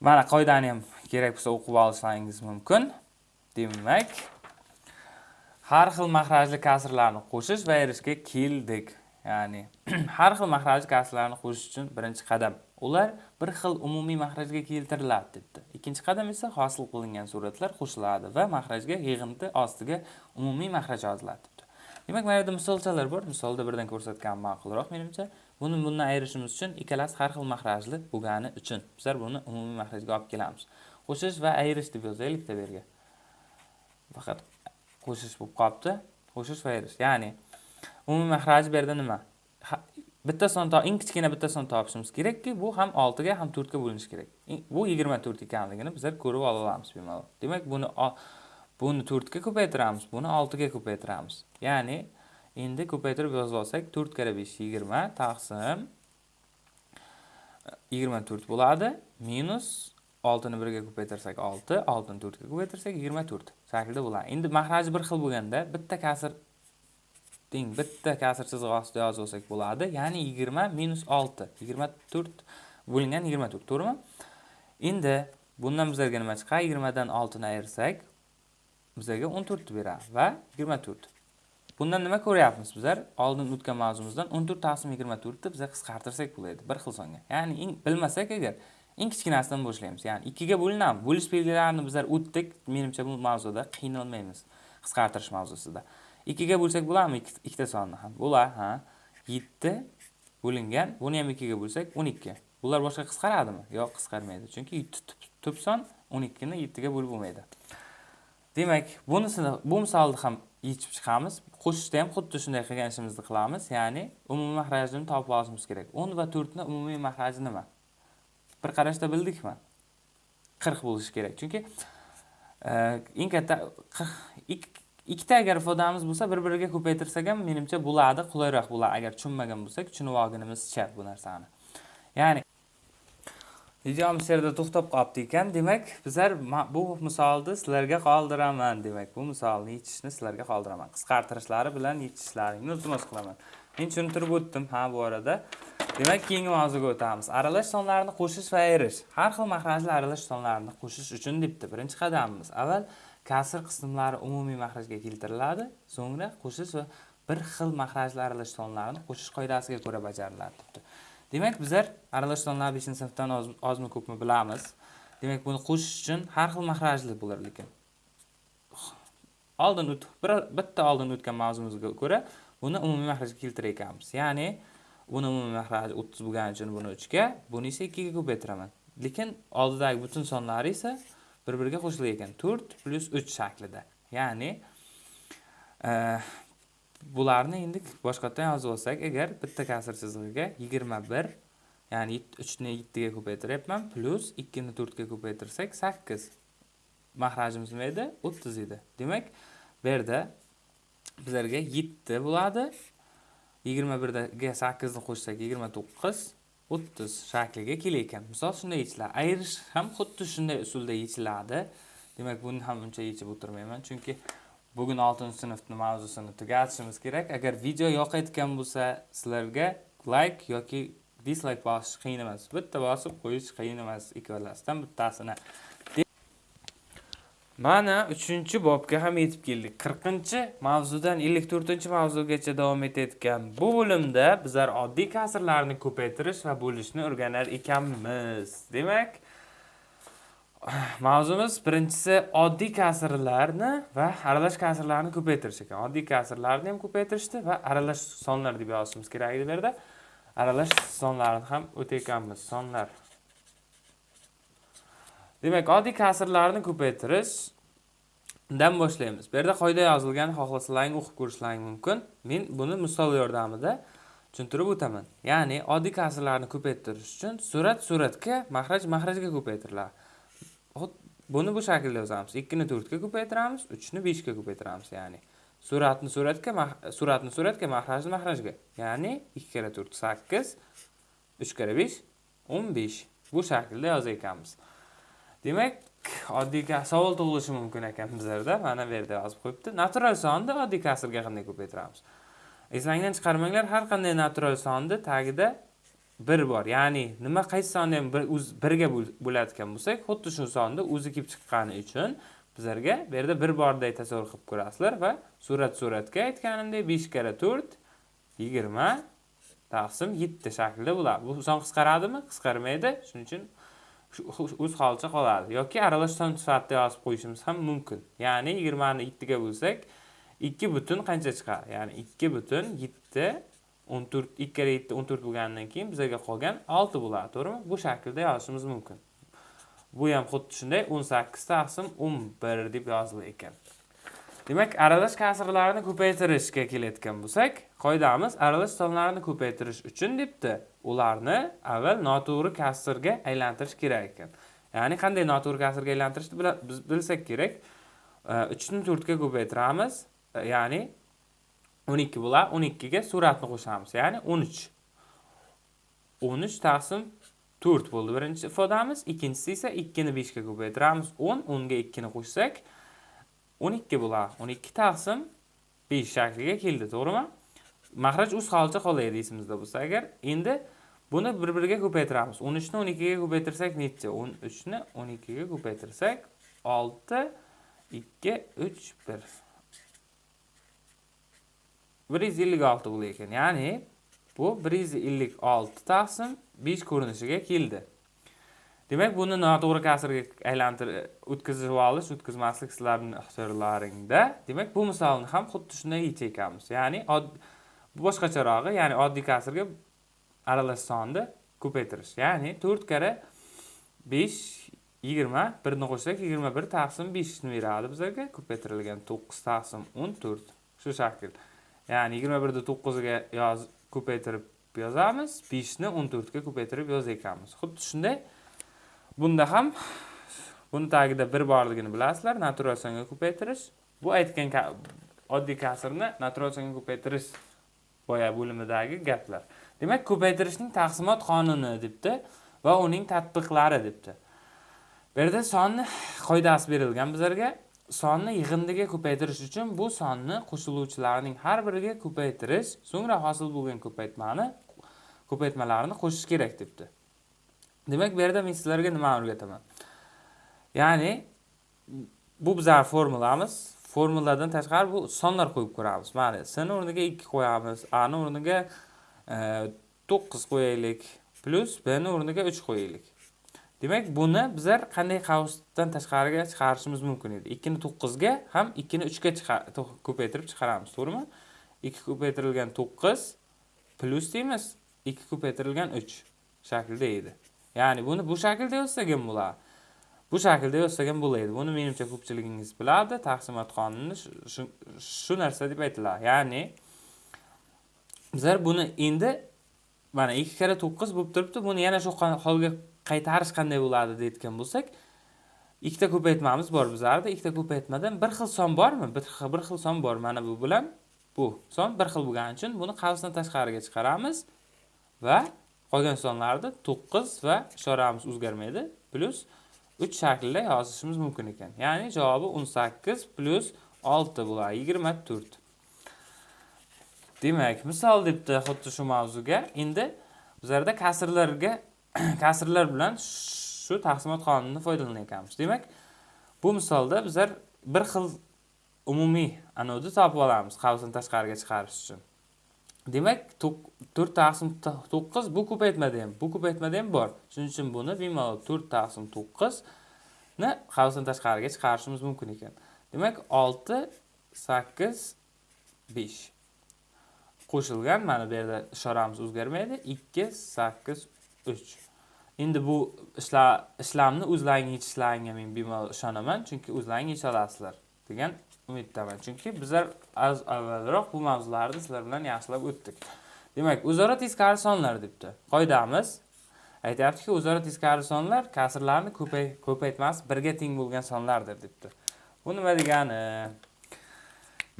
Mana qoidani ham kerak bo'lsa o'qib olsangiz mumkin. Demak har xil mahrajli kasrlarni qo'shish va erishga keldik. Ya'ni har xil mahrajli kasrlarni qo'shish uchun birinchi qadam. Ular bir xil umumiy mahrajga keltiriladi debdi. Ikkinchi qadam esa hosil qilingan suratlar qo'shiladi va mahrajga yig'inti ostiga umumiy mahraj yoziladi. Demak mana yerda misolchalar bor. Misolda birdan ko'rsatgan ma'qulroq menimcha. Buni bundan ayirishimiz uchun ikkalasi har xil mahrajli bo'lgani uchun bizlar buni umumiy mahrajga olib kelamiz. Qo'shish va ayirish deb yozaylikda bu yerga faqat qo'shish bo'lib qolibdi. Qo'shish va ayirish ya'ni umumiy mahraj bu yerda nima? Bitta son eng kichkina bitta son topishimiz kerakki bu ham oltiga ham to'rtga bo'linishi kerak. Bu yigirma to'rt ekanligini bizlar ko'rib ola olamiz bemalol. Demak buni buni to'rtga ko'paytiramiz buni oltiga ko'paytiramiz. Ya'ni endi ko'paytirib yozib olsak to'rt karra besh yigirma taqsim yigirma to'rt bo'ladi minus oltini birga ko'paytirsak olti oltini to'rtga ko'paytirsak yigirma to'rt shaklida bo'ladi. Endi mahraji bir xil bo'lganda bitta kasr teng bitta kasr chizig'i ostida yozib olsak bo'ladi. Ya'ni yigirma minus olti yigirma to'rt bo'lingan yigirma to'rt to'g'rimi? Endi bundan bizlarga nima chiqadi? Yigirmadan oltini ayirsak bizlarga o'n to'rtni beradi va yigirma to'rt. Bundan nima ko'ryapmiz bizlar? Oldin o'tgan mavzumizdan o'n to'rt taqsim yigirma to'rtni bizlar qisqartirsak bo'ladi bir xil songa. Ya'ni eng bilmasak agar eng kichkinasidan boshlaymiz. Ya'ni 2 ga bo'linamiz bo'lish belgilarini bizlar o'tdik menimcha bu mavzuda qiynalmaymiz qisqartirish mavzusida. 2 ga bo'lsak bo'ladimi? Ikkita sonni ham. Bo'ladi ha. 7 bo'lingan buni ham 2 ga bo'lsak o'n ikki. Bular boshqa qisqaradimi? Yo'q qisqarmaydi. Chunki tub son 12 ni 7 ga bo'lib bo'lmaydi. Demak bunisini bu misolni ham yechib chiqamiz. Qo'shishda ham xuddi shunday qilgan ishimizni qilamiz. Ya'ni umumiy mahrajini topib olishimiz kerak. O'n va to'rtni umumiy mahraji nima? Bir qarashda bildikmi? Qirq bo'lishi kerak. Chunki e, eng katta ikkita agar ifodamiz bo'lsa bir biriga ko'paytirsak ham menimcha bo'ladi qulayroq bo'ladi. Agar tushunmagan bo'lsak tushunib olgunimizcha bu narsani. Ya'ni videomiz shu yerda to'xtab qolibdi ekan. Demak bizlar bu misolni sizlarga qoldiraman. Demak bu misolni yechishni sizlarga qoldiraman. Qisqartirishlari bilan yechishlaringni iltimos qilaman. Men tushuntirib o'tdim ha bu orada. Demak keyingi mavzuga o'tamiz. Aralash sonlarni qo'shish va ayirish har xil mahrajli aralash sonlarni qo'shish uchun debdi birinchi qadamimiz. Avval kasr qismlari umumiy mahrajga keltiriladi so'ngra qo'shish va bir xil mahrajli aralash sonlarni qo'shish qoidasiga ko'ra bajariladi debdi. Demak bizlar aralash sonlarni beshinchi sinfdan ozmi ko'pmi bilamiz. Demak buni qo'shish uchun har xil mahrajli bo'lar lekin. Oldin bir bitta oldin o'tgan mavzumizga ko'ra buni umumiy mahrajga keltirar ekanmiz. Ya'ni buni umumiy mahraji o'ttiz bo'lgani uchun buni 3 ga buni esa ga ko'paytiraman lekin oldidagi butun sonlari esa bir biriga qo'shilar ekan to'rt plyus uch shaklida. Ya'ni bularni endi boshqatdan yozib olsak agar bitta kasr chizig'iga yigirma bir ya'ni uchni yettiga ko'paytiryapman plyus ikkini to'rtga ko'paytirsak sakkiz. Mahrajimiz nima edi? o'ttiz edi. Demak bu yerda bizlarga yetti bo'ladi. Yigirma birga sakkizni qo'shsak yigirma to'qqiz o'ttiz shakliga kelar ekan. Misol shunday yechiladi. Ayirish ham xuddi shunday usulda yechiladi. Demak buni ham uncha yechib o'tirmayman. Chunki bugun 6-sinfni mavzusini tugatishimiz kerak. Agar video yoqayotgan bo'lsa sizlarga like yoki dislike bosish qiyin emas. Bitta bosib qo'yish qiyin emas ikkalasidan bittasini. Mana 3 bobga ham yetib keldik. Qirqinchi mavzudan ellik to'rtinchi mavzugacha davom etayotgan bu bo'limda bizlar oddiy kasrlarni ko'paytirish va bo'lishni o'rganar ekanmiz. Demak mavzumiz birinchisi oddiy kasrlarni va aralash kasrlarni ko'paytirish ekan. Oddiy kasrlarni ham ko'paytirishdi va aralash sonlar deb yozishimiz kerak edi bu yerda. Aralash sonlarni ham o'tayotganmiz sonlar. Demak oddiy kasrlarni ko'paytirishdan boshlaymiz. Bu yerda qoida yozilgan xohlasalaring o'qib ko'rishlaring mumkin. Men buni misol yordamida tushuntirib o'taman. Ya'ni oddiy kasrlarni ko'paytirish uchun surat suratga mahraj mahrajga ko'paytiriladi buni bu shaklda yozamiz ikkini to'rtga ko'paytiramiz uchni beshga ko'paytiramiz ya'ni. Suratni suratga suratni suratga mahrajni mahrajga ya'ni ikki karra to'rt sakkiz uch karra besh o'n besh bu shaklda yozar ekanmiz demak oddiy savol tug'ilishi mumkin ekan bizlarda. Mana bu yerda yozib qo'yibdi. Natural sonni oddiy kasrga qanday ko'paytiramiz eslangdan chiqarmanglar har qanday natural sonni tagida bir bor. Ya'ni nima qaysi sonni ham birga bo'ladigan bo'lsak xuddi shu sonni o'zi kelib chiqqani uchun bizlarga bu yerda bir borday tasavvur qilib ko'rasizlar va surat suratga aytganimdek besh karra to'rt yigirma taqsim yetti shaklida bo'ladi. Bu son qisqaradimi? Qisqarmaydi. Shuning uchun o'z holicha qoladi. Yoki aralash son sifatida yozib qo'yishimiz ham mumkin. Ya'ni yigirmani yettiga bo'lsak ikki butun qancha chiqadi ya'ni ikki butun yetti o'n to'rt ikki karra yetti o'n to'rt bo'lganidan keyin bizlarga qolgan olti bo'ladi to'g'rimi? Bu shaklda yozishimiz mumkin. Bu ham xuddi shunday o'n sakkiz taqsim o'n bir deb yozilar ekan. Demak aralash kasrlarni ko'paytirishga kelayotgan bo'lsak qoidamiz aralash sonlarni ko'paytirish uchun debdi. Ularni avval noto'g'ri kasrga aylantirish kerak ekan. Ya'ni qanday noto'g'ri kasrga aylantirishni biz bilsak kerak. Uchni to'rtga ko'paytiramiz. Ya'ni o'n ikki bo'ladi o'n ikkiga suratni qo'shamiz. Ya'ni o'n uch. o'n uch taqsim to'rt bo'ldi. Birinchi ifodamiz ikkinchisi esa ikkini beshga ko'paytiramiz. o'n o'nga ikkini qo'shsak o'n ikki bo'ladi o'n ikki taqsim besh shakliga keldi to'g'rimi? Mahraj o'z holicha qolaydi esimizda bo'lsa agar endi buni bir biriga ko'paytiramiz. o'n uchni o'n ikkiga ko'paytirsak necha? o'n uchni o'n ikkiga ko'paytirsak olti ikki uch bir. Bir yuz ellik olti ekan. Ya'ni bu bir yuz ellik olti taqsim besh ko'rinishiga keldi. Demak buni noto'g'ri kasrga aylantirib o'tkazib olish o'tkazmaslik sizlarni ixtiyorlaringda demak bu misolni ham xuddi shunday yechar ekanmiz ya'ni boshqacharog'i ya'ni oddiy kasrga aralash sonni ko'paytirish. Ya'ni to'rt karra besh yigirma birni qo'shsak yigirma bir taqsim beshni beradi bizlarga. Ko'paytirilgan to'qqiz taqsim o'n to'rt shu shakl. Ya'ni yigirma birni to'qqizga yoz ko'paytirib yozamiz beshni o'n to'rtga ko'paytirib yozar ekanmiz xuddi shunday bunda ham buni tagida bir borligini bilasizlar natural songa ko'paytirish bu aytgan oddiy kasrni natural songa ko'paytirish boya bo'limidagi gaplar. Demak ko'paytirishning taqsimot qonuni debdi va uning tatbiqlari debdi. Bu yerda sonni qoidasi berilgan bizlarga. Sonni yig'indiga ko'paytirish uchun bu sonni qo'shiluvchilarning har biriga ko'paytirish so'ngra hosil bo'lgan ko'paytmani ko'paytmalarni qo'shish kerak debdi. Demak bu yerda men sizlarga nimani o'rgataman? Ya'ni bu bizar formulamiz. Formuladan tashqari bu sonlar qo'yib ko'ramiz. Mayli sni o'rniga ikki qo'yamiz. Ani o'rniga e, to'qqiz qo'yaylik plyus bni o'rniga uch qo'yaylik. Demak buni bizlar qanday qavsdan tashqariga chiqarishimiz mumkin edi? Ikkini to'qqizga ham ikkini uchga ko'paytirib chiqaramiz to'g'rimi? Ikki ko'paytirilgan to'qqiz plyus deymiz ikki ko'paytirilgan uch shaklda edi. Ya'ni buni bu shaklda yozsak ham bo'ladi. Bu shaklda yozsak ham bo'ladi buni menimcha ko'pchiligingiz biladi. Taqsimot qonuni shu narsa deb aytiladi. Ya'ni bizlar buni endi mana ikki karra to'qqiz bo'lib turibdi. Buni yana shu holga qaytarish qanday bo'ladi deyotgan bo'lsak ikkita ko'paytmamiz bor bizlarda ikkita ko'paytmadan bir xil son bormi? Bir xil son bor. Mana bu bilan bu son bir xil bo'lgani uchun buni qavsdan tashqariga chiqaramiz va qolgan sonlarni to'qqiz va ishoramiz o'zgarmaydi. Plyus uch shaklda yozishimiz mumkin ekan. Ya'ni javobi o'n sakkiz plyus olti bo'ladi. Yigirma to'rt. Demak misol debdi xuddi shu mavzuga. Endi bizlarda kasrlarga kasrlar bilan shu taqsimot qonunidan ekanmiz demak bu misolda bizlar bir xil umumiy anodni topib olamiz qavsni tashqariga chiqarish uchun. Demak to'rt taqsim to'qqiz bu ko'paytmada ham bu ko'paytmada ham bor. Shuning uchun buni bemalol to'rt taqsim to'qqizni qavsdan tashqariga chiqarishimiz mumkin ekan. Demak olti sakkiz besh. Qo'shilgan mana bu yerda ishoramiz o'zgarmaydi. Ikki sakkiz uch. Endi bu ishlar ishlamni o'zlaring yechishlaringga men bemalol ishonaman chunki o'zlaring yecha olasizlar degan umiddaman. Chunki bizlar az avvalroq bu mavzularni sizlar bilan yaxshilab o'tdik. Demak o'zaro teskari sonlar debdi. Qoidamiz aytyaptiki o'zaro teskari sonlar kasrlarni ko'paytmas birga teng bo'lgan sonlardir debdi. Bu nima degani?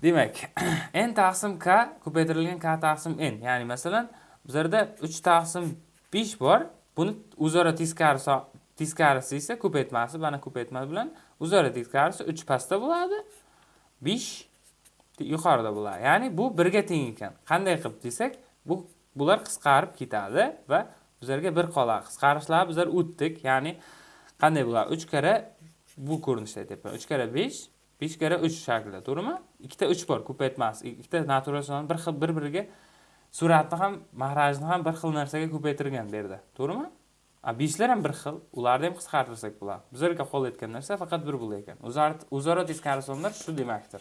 Demak n taqsim k ko'paytirilgan k taqsim n. Ya'ni masalan bizlarda uch taqsim besh bor. Buni o'zaro teskarisi teskarisi esa ko'paytmasi mana ko'paytma bilan o'zaro teskarisi uch pastda bo'ladi besh yuqorida bo'ladi. Ya'ni bu birga teng ekan. Qanday qilib desak bu bular qisqarib ketadi va bizlarga bir qoladi qisqarishlar bizlar o'tdik. Ya'ni qanday bo'ladi? Uch karra bu ko'rinishda aytyapman. Uch karra besh besh karra uch shaklida to'g'rimi? Ikkita uch bor ko'paytmasi ikkita natural son bir xil bir biriga suratni ham mahrajni ham bir xil narsaga ko'paytirgan bu yerda to'g'rimi beshlar ham bir xil ularni ham qisqartirsak bo'ladi. Bizlarga etgan narsa faqat bir bo'lar ekan. O'zaro teskari sonlar shu demakdir.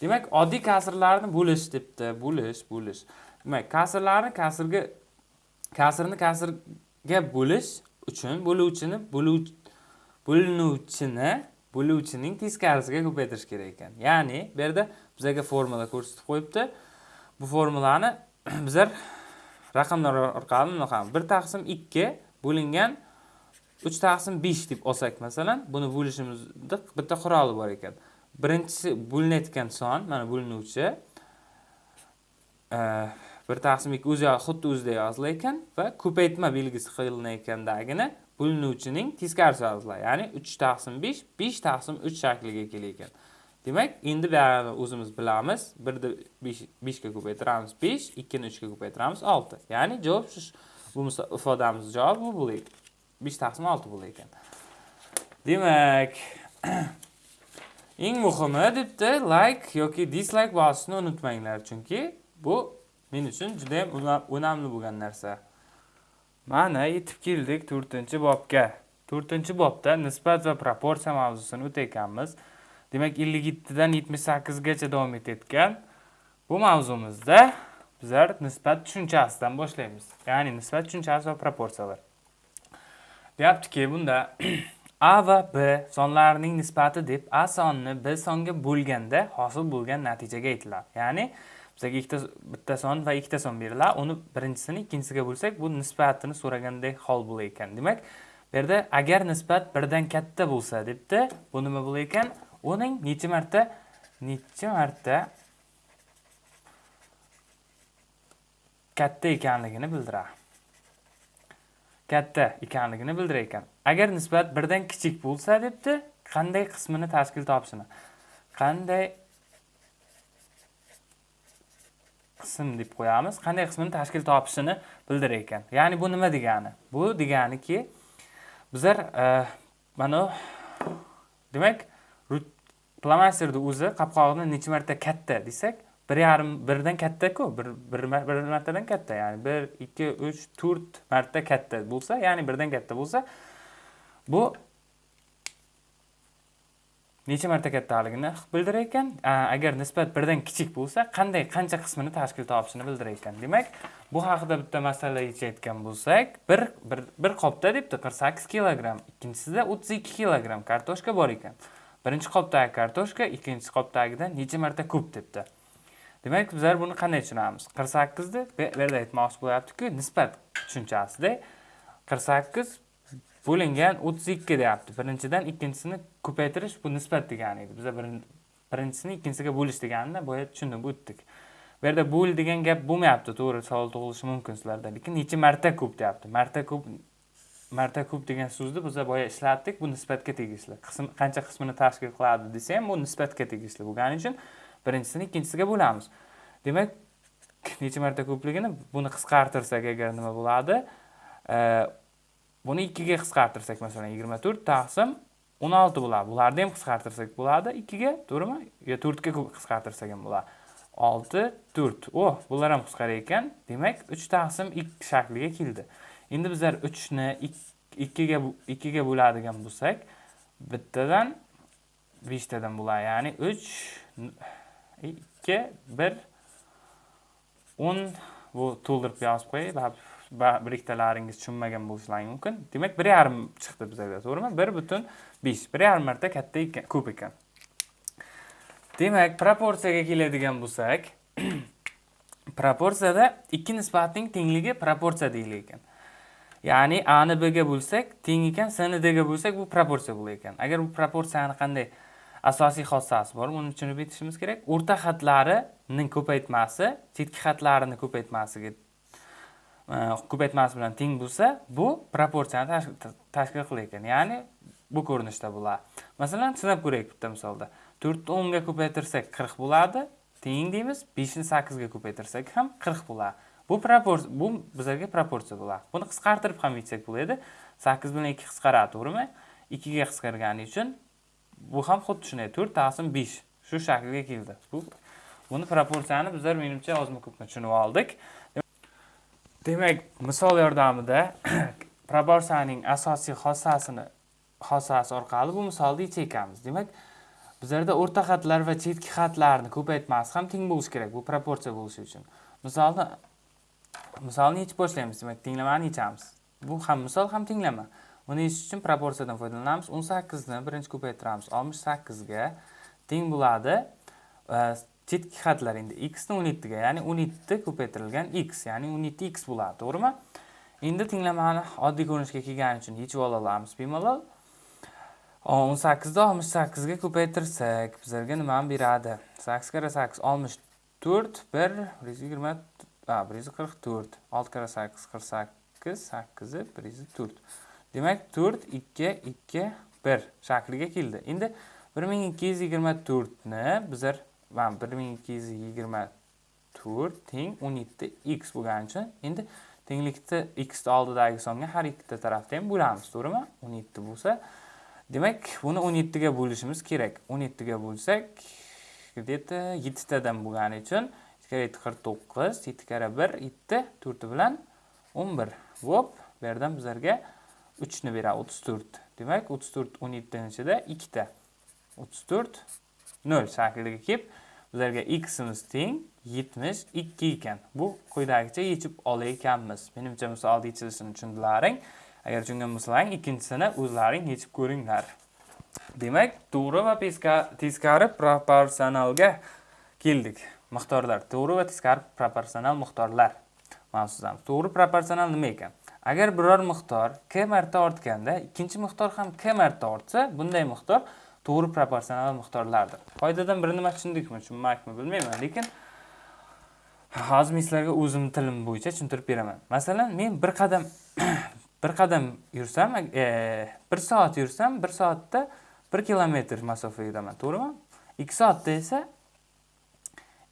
Demak oddiy kasrlarni bo'lish debdi. Bo'lish bo'lish. Demak kasrlarni kasrga kasrni kasrga bo'lish uchun bo'luvchini bo'linuvchini bo'luvchining teskarisiga ko'paytirish kerak ekan. Ya'ni bu yerda bizlarga formula ko'rsatib qo'yibdi. Bu formulani bizlar raqamlar orqali bunaqa bir taqsim ikki bo'lingan uch taqsim besh deb olsak masalan buni bo'lishimizni bitta quroli bor ekan. Birinchisi bo'linayotgan son mana bo'linuvchi e, bir taqsim ikki o'zi xuddi o'zida yozilar ekan va ko'paytma belgisi qilinayotgandagina bo'linuvchining teskarisi yoziladi ya'ni uch taqsim besh besh taqsim uch shakliga kelar ekan demak endi buyog'ini o'zimiz bilamiz. Birni beshga ko'paytiramiz besh ikkini uchga ko'paytiramiz olti. Ya'ni javob shu bu ifodamiz javobi bu bo'ladi besh taqsim olti bo'lar ekan. Demak eng muhimi debdi like yoki dislike bosishni unutmanglar. Chunki bu men uchun juda ham o'namli bo'lgan narsa. Mana yetib keldik to'rtinchi bobga. To'rtinchi bobda nisbat va proporsiya mavzusini o'tayotganmiz. Demak ellik yettidan yetmish sakkizgacha davom etayotgan bu mavzumizda bizlar nisbat tushunchasidan boshlaymiz. Ya'ni nisbat tushunchasi va proporsiyalar. Deyaptiki bunda a va b sonlarining nisbati deb a sonni b songa bo'lganda hosil bo'lgan natijaga aytiladi. Ya'ni bizga ikkita bitta son va ikkita son beriladi. Uni birinchisini ikkinchisiga bo'lsak bu nisbatini so'ragandek hol bo'lar ekan demak bu yerda agar nisbat birdan katta bo'lsa debdi bu nima bo'lar ekan uning necha marta necha marta katta ekanligini bildiradi. Katta ekanligini bildirar ekan agar nisbat birdan kichik bo'lsa debdi qanday qismini tashkil topishini? Qanday qism deb qo'yamiz qanday qismini tashkil topishini bildirar ekan ya'ni bu nima degani? Bu deganiki bizlar eh, mana demak flomasterni o'zi qopqog'ini necha marta katta desak bir yarim birdan kattaku bir bir martadan katta ya'ni bir ikki uch to'rt marta katta bo'lsa ya'ni birdan katta bo'lsa bu necha marta kattaligini bildirar ekan. Agar nisbat birdan kichik bo'lsa qanday qancha qismini tashkil topishini bildirar ekan. Demak bu haqida bitta masala yechayotgan bo'lsak bir bir bir qopda debdi qirq sakkiz kilogramm ikkinchisida o'ttiz ikki kilogramm kartoshka bor ekan. Birinchi qopdagi kartoshka ikkinchi qopdagidan necha marta ko'p debdi demak bizlar buni qanday tushunamiz? Qirq sakkizni bu yerda aytmoqchi bo'lyaptiku nisbat tushunchasida qirq sakkiz bo'lingan o'ttiz ikki deyapti. Birinchidan ikkinchisini ko'paytirish bu nisbat degani edi. Biza birinchisini ikkinchisiga bo'lish deganini boya tushunib o'tdik. Bu yerda bo'l degan gap bo'lmayapti. To'g'ri savol tug'ilishi mumkin sizlarda. Lekin necha marta ko'p deyapti? Marta ko'p marta ko'p degan so'zni biz boya ishlatdik bu nisbatga tegishli. Qism qancha qismini tashkil qiladi desa ham bu nisbatga tegishli bo'lgani uchun birinchisini ikkinchisiga bo'lamiz. Demak necha marta ko'pligini buni qisqartirsak agar nima bo'ladi? Buni ikkiga qisqartirsak masalan yigirma to'rt taqsim o'n olti bo'ladi. Bularni ham qisqartirsak bo'ladi. Ikkiga to'g'rimi yo to'rtga qisqartirsak ham bo'ladi. Olti to'rt. O bular ham qisqarar ekan demak uch taqsim ikki shakliga keldi. Endi bizlar uchni ikkiga ikkiga bo'ladigan bo'lsak bittadan beshtadan bo'ladi. Ya'ni uch ikki bir o'n bu to'ldirib yozib qo'yay. Bir ikkitalaringiz tushunmagan bo'lishlari mumkin. Demak bir yarim chiqdi bizga to'g'rimi? Bir butun besh bir yarim marta katta ekan ko'p ekan. Demak proporsiyaga keladigan bo'lsak proporsiyada ikki nisbatning tengligi proporsiya deyilar ekan. Ya'ni a bga b ga bo'lsak teng ekan s dga d ga bo'lsak bu proporsiya bo'lar ekan. Agar bu proporsiyani qanday asosiy xossasi bor buni tushunib yetishimiz kerak. O'rta xatlarini ko'paytmasi chetki xatlarini ko'paytmasiga e, ko'paytmasi bilan teng bo'lsa bu proporsiyani tashkil qilar ekan. Ya'ni bu ko'rinishda bo'ladi. Masalan sinab ko'raylik bitta misolda. To'rtni o'nga ko'paytirsak qirq bo'ladi. Teng deymiz beshni sakkizga ko'paytirsak ham qirq bo'ladi. Bu proporsiya bu bizlarga proporsiya bo'ladi buni qisqartirib ham aytsak bo'ladi sakkiz bilan ikki qisqaradi to'g'rimi? Ikkiga qisqargani uchun bu ham xuddi shunday to'rt taqsim besh shu shaklga keldi. Bu buni proporsiyani bizlar menimcha ozmi ko'pmi tushunib oldik. Demak misol yordamida proporsiyaning asosiy xossasini xossasi orqali bu misolni yechayotganmiz demak bizlarda o'rta xatlar va chetki xatlarni ko'paytmasi ham teng bo'lishi kerak bu proporsiya bo'lishi uchun. Misolni misolni yechib boshlaymiz demak tenglamani yechamiz bu ham misol ham tenglama uni yechish uchun proporsiyadan foydalanamiz. O'n sakkizni birinchi ko'paytiramiz. Oltmish sakkizga teng bo'ladi. Chetki xatlar endi x ni o'n yettiga ya'ni o'n yetti ko'paytirilgan x ya'ni o'n yetti x bo'ladi to'g'rimi? Endi tenglamani oddiy ko'rinishga kelgani uchun yechib olamiz bemalol. O'n sakkizni oltmish sakkizga ko'paytirsak bizlarga nimani beradi? sakkiz karra sakkiz oltmish to'rt bir yuz yigirma bir yuz qirq to'rt olti karra sakkiz qirq sakkiz sakkizi bir yuz to'rt demak to'rt ikki ikki bir shakliga keldi endi bir ming ikki yuz yigirma to'rtni bizlar mana bir ming ikki yuz yigirma to'rt teng o'n yetti x bo'lgani uchun endi tenglikni xni oldidagi songa har ikkita tarafda ham bo'lamiz to'g'rimi o'n yetti bo'lsa demak buni o'n yettiga bo'lishimiz kerak o'n yettiga bo'lsak где то yettitadan bo'lgani uchun kare yetti qirq to'qqiz yetti karra bir yetti to'rti bilan o'n bir. Hop bu yerdan bizlarga uchni beradi o'ttiz to'rt. Demak o'ttiz to'rt o'n yettini ichida ikkita. O'ttiz to'rt nol. Shakliga kelib bizlarga ximiz teng yetmish ikki ekan. Bu quyidagicha yechib olayotganmiz menimcha misolni yechilishini tushundilaring. Agar tushungan bo'lsalaring ikkinchisini o'zlaring yechib ko'ringlar. Demak to'g'ri va teskari proporsionalga keldik. Miqdorlar to'g'ri va teskari proporsional miqdorlar mavzusamiz to'g'ri proporsional nima ekan? Agar biror miqdor k marta ortganda ikkinchi miqdor ham k marta ortsa bunday miqdor to'g'ri proporsional miqdorlardir foydadan bir nima tushundikmi tushunmakmi bilmayman lekin hozir men sizlarga o'zimni tilim bo'yicha tushuntirib beraman. Masalan men bir qadam bir qadam yursam e, bir soat yursam bir soatda bir kilometr masofa yuraman to'g'rimi? Ikki soatda esa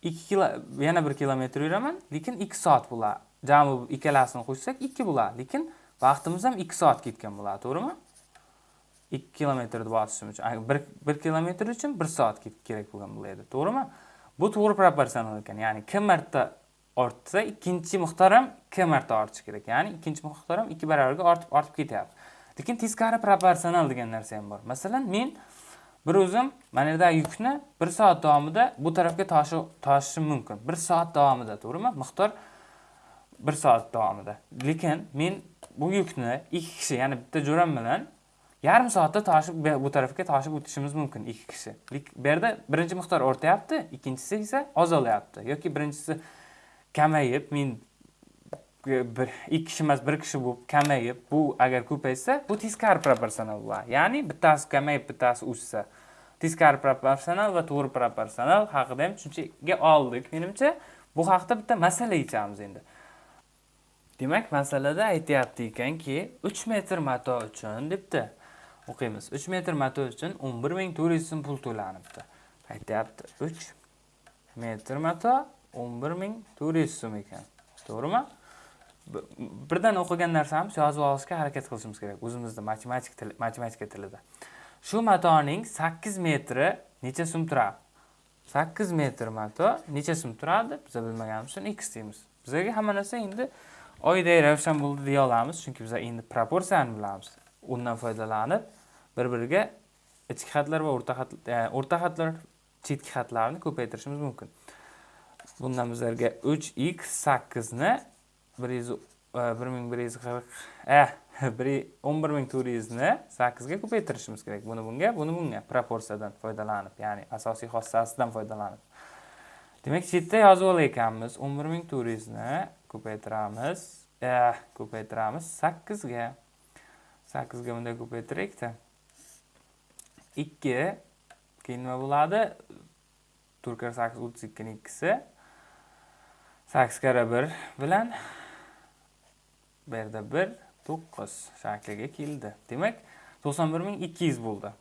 ikki kilo yana bir kilometr yuraman lekin ikki soat bo'ladi jami ikkalasini qo'shsak ikki bo'ladi lekin vaqtimiz ham ikki soat ketgan bo'ladi to'g'rimi? Ikki kilometrni bosishim uchun bir bir kilometr uchun bir soat kerak bo'lgan bo'ladi to'g'rimi? Bu to'g'ri proporsional ekan ya'ni kim marta ortsa ikkinchi miqdor ham k marta ortishi kerak ya'ni ikkinchi miqdor ham ikki barobarga ortib ortib ketyapti. Lekin teskari proporsional degan narsa ham bor. Masalan men bir o'zim mana yerdagi yukni bir soat davomida bu tarafga tashishim mumkin. Bir soat davomida to'g'rimi? Miqdor bir soat davomida. Lekin men bu yukni ikki kishi ya'ni bitta jo'ram bilan yarim soatda tashib bu tarafga tashib o'tishimiz mumkin ikki kishi. Bu yerda birinchi miqdor ortyapti ikkinchisi esa ozolayapti yoki birinchisi kamayib men bir ikki kishi emas bir kishi bo'lib kamayib bu agar ko'paysa bu teskari proporsional bo'ladi. Ya'ni bittasi kamayib bittasi o'ssa teskari proporsional va to'g'ri proporsional haqida ham tushunchaga oldik menimcha bu haqida bitta masala yechamiz endi demak masalada aytyapti ekanki uch metr mato uchun debdi o'qiymiz uch metr mato uchun o'n bir ming to'rt yuz so'm pul to'lanibdi aytyapti uch metr mato 11400 so'm ekan. To'g'rimi? Birdan o'qigan narsamiz yozib olishga harakat qilishimiz kerak o'zimizni matematik til, matematika tilida. Shu matoning 8 metri necha so'm turadi? 8 metr mato necha so'm turadi? Biz bilmaganimiz uchun x deymiz. Bizga hamma narsa endi oydek ravshan bo'ldi deya olamiz, chunki biz endi proporsiyani bilamiz. Undan foydalanib bir-biriga ichki xatlar va o'rta xat e, o'rta xatlar chetki xatlarni ko'paytirishimiz mumkin. Bundan bizlarga 3x 8 ni 1140 eh 11400 ni 8 ga ko'paytirishimiz kerak. Buni bunga, buni bunga proporsiyadan foydalanib, ya'ni asosiy xossasidan foydalanib. Demak, shu yerda yozib olayotganmiz 11400 ni ko'paytiramiz. Eh, ko'paytiramiz 8 ga. 8 ga bunday ko'paytiraylik-da. 2 keyin nima bo'ladi? 4 8 32 ning ikkisi. 8 kara 1 bilan bu yerda 1 9 shakliga keldi. Demak, 91200 bo'ldi.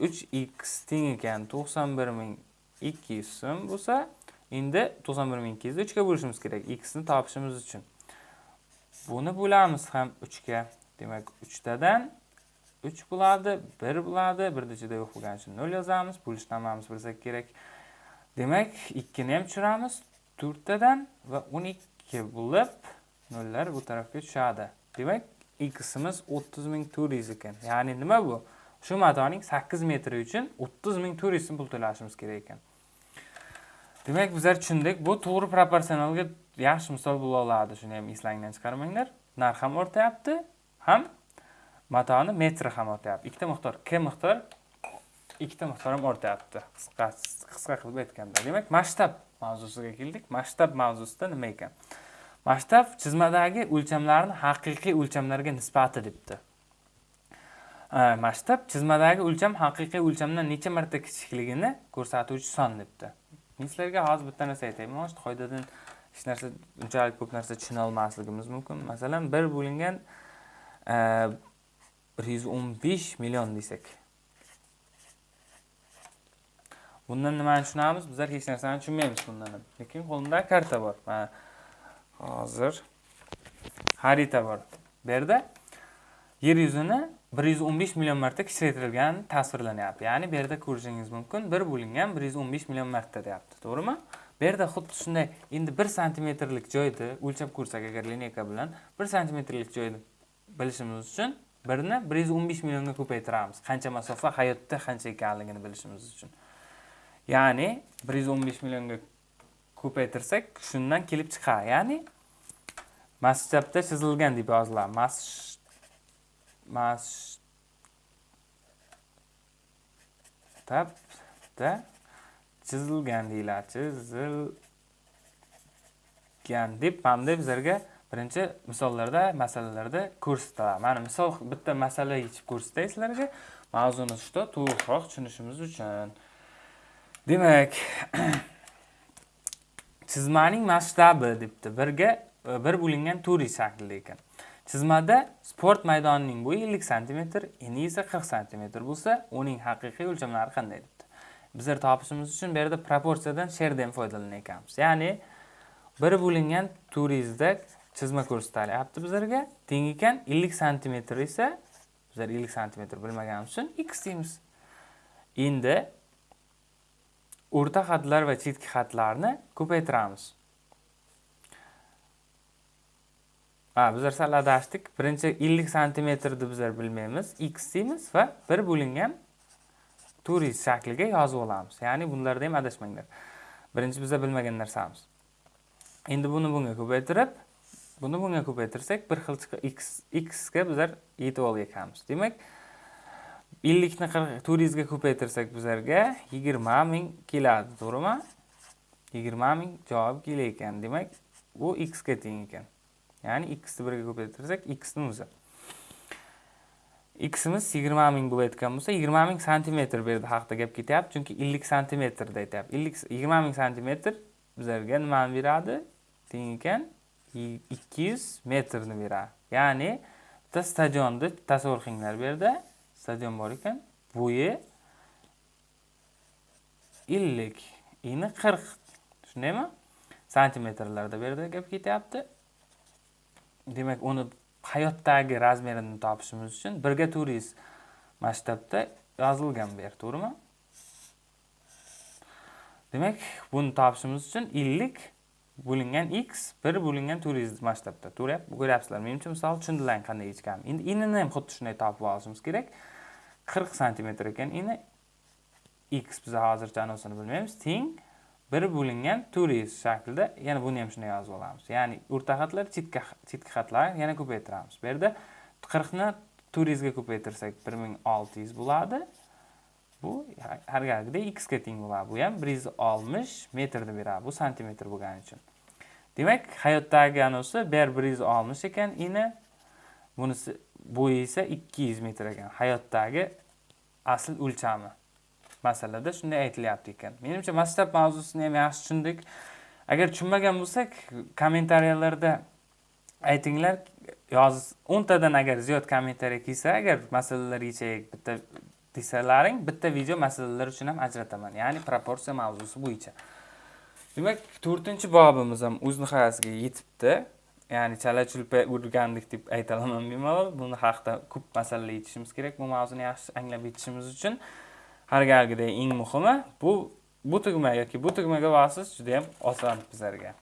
3x teng ekan 91200 so'm bo'lsa, endi 91200 ni 3 ga bo'lishimiz kerak x ni topishimiz uchun. Buni bo'lamiz ham 3 ga. Demak, 3 tadan 3 bo'ladi, 1 bo'ladi. 1 da ichida yo'q bo'lgani uchun 0 yozamiz. Bo'lishni hammamiz bilsak kerak. Demak, 2 ni ham tushiramiz. 4 tadan va 12 bo'lib, nollar bu tarafga tushadi. Demak, ximiz 30400 ekan. Ya'ni nima bu? Shu matoning 8 metri uchun 30400 so'm pul to'lashimiz kerak ekan. Demak, bizlar tushundik. Bu to'g'ri proporsionalga yaxshi misol bo'la oladi. Shuni ham eslangdan chiqarmanglar. Narx ham o'rtayapti, ham matoni metri ham o'rtayapti. Ikkita miqdor, k miqdor, ikkita miqdor ham o'rtayapti. Qisqa qisqa qilib aytganda. Demak, masshtab mavzusiga keldik. Masshtab mavzusida nima ekan? Masshtab chizmadagi o'lchamlarni haqiqiy o'lchamlarga nisbati debdi. Masshtab chizmadagi o'lcham haqiqiy o'lchamdan necha marta kichikligini ko'rsatuvchi son debdi. Men sizlarga hozir bitta narsa aytayman. Mana shu qoidadan hech narsa unchalik ko'p narsa tushuna olmasligimiz mumkin. Masalan, 1 bo'lingan 115 million desak. Bundan nimani tushunamiz? Bizlar hech narsani tushunmaymiz bundan. Lekin qo'limda karta bor. Mana hozir xarita bor. Bu yerda yer yuzini 115 million marta kichraytirilgan tasvirlanyapti. Ya'ni bu yerda ko'rishingiz mumkin 1 bo'lingan 115 million marta deyapti. To'g'rimi? Bu yerda xuddi shunday endi 1 santimetrlik joyni o'lchab ko'rsak agar lineyka bilan 1 santimetrlik joyni bilishimiz uchun 1 ni 115 millionga ko'paytiramiz. Qancha masofa hayotda qancha ekanligini bilishimiz uchun. Ya'ni 115 millionga ko'paytirsak, shundan kelib chiqadi. Ya'ni masshtabda chizilgan deb yoziladi. Mas masshtabda chizilgan deyiladi. Chizilgan deb mana bizlarga birinchi misollarda, masalalarda ko'rsatiladi. Mana misol bitta masala yechib ko'rsatay sizlarga. Mavzuni ustida to'g'riroq tushunishimiz uchun. Demak, chizmaning masshtabi debdi. Birga e, 1 bo'lingan 4 shaklida ekan. Chizmada sport maydonining bo'yi 50 sm, eni esa 40 sm bo'lsa, uning haqiqiy o'lchamlari qanday debdi. Bizlar topishimiz uchun bu yerda proporsiyadan sherdan foydalanayotganmiz. Ya'ni 1 bo'lingan 400 da chizma ko'rsatilyapti bizlarga. Teng ekan 50 sm esa bizlar 50 sm bilmaganimiz uchun x deymiz. Endi o'rta xatlar va chetki xatlarni ko'paytiramiz. Ha, bizlar sal adashdik. Birinchi 50 santimetrni bizlar bilmaymiz. X deymiz va 1 bo'lingan 400 shakliga yozib olamiz. Ya'ni bunlarda ham adashmanglar. Birinchi bizlar bilmagan narsamiz. Endi buni bunga ko'paytirib, buni bunga ko'paytirsak, bir xil x x ga bizlar yetib olganmiz. Demak, 50 ni 400 ga ko'paytirsak bizlarga 20 ming keladi, to'g'rimi? 20 ming javob kelar ekan. Demak, bu x ga teng ekan. Ya'ni x ni 1 ga ko'paytirsak, x o'zi. x imiz 20 ming bo'layotgan bo'lsa, 20 ming santimetr bu yerda haqida gap ketyapti, chunki 50 santimetrda aytyapti. 50 20 ming santimetr bizlarga nimani beradi? Teng ekan 200 metrni beradi. Ya'ni bitta stadionni tasavvur qilinglar bu yerda. Stadion bor ekan, bo'yi 50, eni 40. Shundaymi? santimetrlarda bu yerda gap ketyapti. Demak uni hayotdagi razmerini topishimiz uchun birga to'rt masshtabda yozilgan bu yer to'g'rimi? Demak buni topishimiz uchun ellik bo'lingan x bir bo'lingan to'rt masshtabda to'g'ri ko'ryapsizlar menimcha misol tushundilaring qanday yechganini endi inini ham xuddi shunday topib olishimiz kerak. Qirq santimetr ekan. Ini x biz hozircha anosini bilmaymiz. Teng bir bo'lingan to'rt yuz shaklida yana buni ham shunday yozib olamiz. Ya'ni o'rta xatlar chetki chetki xatlarni yana ko'paytiramiz. Bu yerda qirqni to'rt yuzga ko'paytirsak bir ming olti yuz bo'ladi. Bu har galgidek x ga teng bo'ladi. Bu ham bir yuz oltmish metrni beradi bu santimetr bo'lgani uchun. Demak hayotdagi anosi ber bir yuz oltmish ekan. Ini bunisi bo'yi esa ikki yuz metr ekan. Hayotdagi asl o'lchami? Masalada shunday aytilyapti ekan. Menimcha masshtab mavzusini ham yaxshi tushundik. Agar tushunmagan bo'lsak kommentariyalarda aytinglar. Yoz o'ntadan agar ziyod kommentariya kelsa agar masalalar yechaylik bitta desalaring bitta video masalalar uchun ham ajrataman. Ya'ni proporsiya mavzusi bo'yicha. Demak to'rtinchi bobimiz ham o'z nihoyasiga yetibdi. Ya'ni chala chulpa o'rgandik deb aytolaman bemalol buni haqida ko'p masalalar yechishimiz kerak. Bu mavzuni yaxshi anglab yetishimiz uchun har galgiday eng muhimi bu bu tugma yoki bu tugmaga bosish juda ham oson bizlarga.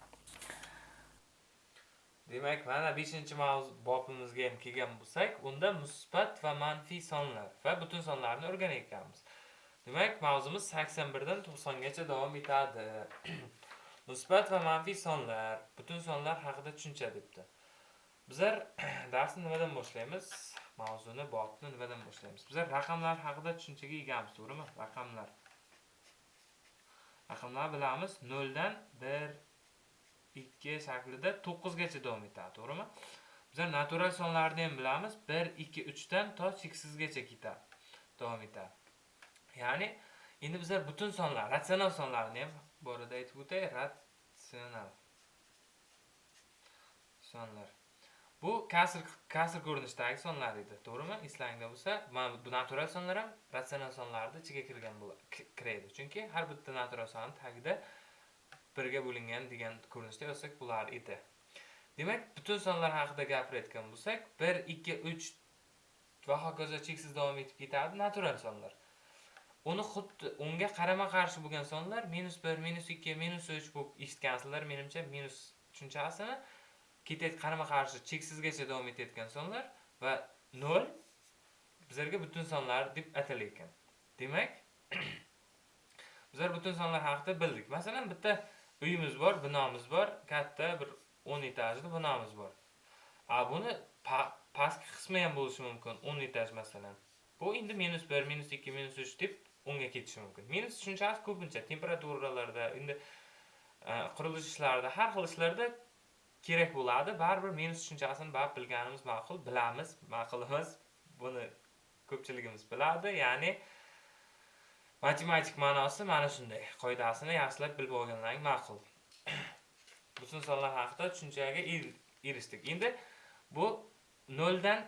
Demak mana beshinchi mavzu bobimizga ham kelgan bo'lsak unda musbat va manfiy sonlar va butun sonlarni o'rganayotganmiz. Demak mavzumiz sakson birdan to'qsongacha davom etadi. musbat va manfiy sonlar butun sonlar haqida tushuncha debdi. Bizlar darsni nimadan boshlaymiz? Mavzuni bobni nimadan boshlaymiz? Bizlar raqamlar haqida tushunchaga egamiz to'g'rimi? Raqamlar. Raqamlar bilamiz noldan bir ikki shaklida to'qqizgacha davom etadi to'g'rimi? Bizlar natural sonlarni ham bilamiz bir ikki uchdan to cheksizgacha ketadi davom etadi. Ya'ni endi bizlar butun sonlar ratsional sonlarni ham borada aytib o'tay ratsional sonlar. Bu kasr kasr ko'rinishidagi sonlar edi. To'g'rimi? Eslaringda bo'lsa mana bu natural sonlar ham ratsional sonlarni ichiga kirgan kiradi chunki har bitta natural sonni tagida birga bo'lingan degan ko'rinishda yozsak bo'lar edi. Demak butun sonlar haqida gapirayotgan bo'lsak bir ikki uch va hokazo cheksiz davom etib ketadi natural sonlar. Uni xuddi unga qarama qarshi bo'lgan sonlar minus bir minus ikki minus uch bo'lib eshitgansizlar menimcha minus tushunchasini ketayotgan qarama qarshi cheksizgacha davom etayotgan sonlar va nol bizlarga butun sonlar deb atalar ekan demak bizlar butun sonlar haqida bildik. Masalan bitta uyimiz bor binomiz bor katta bir o'n etajli binomiz bor. A buni pastki qismi ham bo'lishi mumkin o'n etaj masalan. Bu endi minus bir minus ikki minus uch deb unga ketishi mumkin. Minus tushunchasi ko'pincha temperaturalarda endi e, qurilish ishlarida har xil ishlarda kerak bo'ladi. Baribir minus tushunchasini baribir bilganimiz ma'qul bilamiz ma'qulimiz. Buni ko'pchiligimiz biladi. Ya'ni matematik ma'nosi mana shunday. Qoidasini yaxshilab bilib olganlaring ma'qul. Butun sonlar haqida tushunchaga erishdik. Endi bu noldan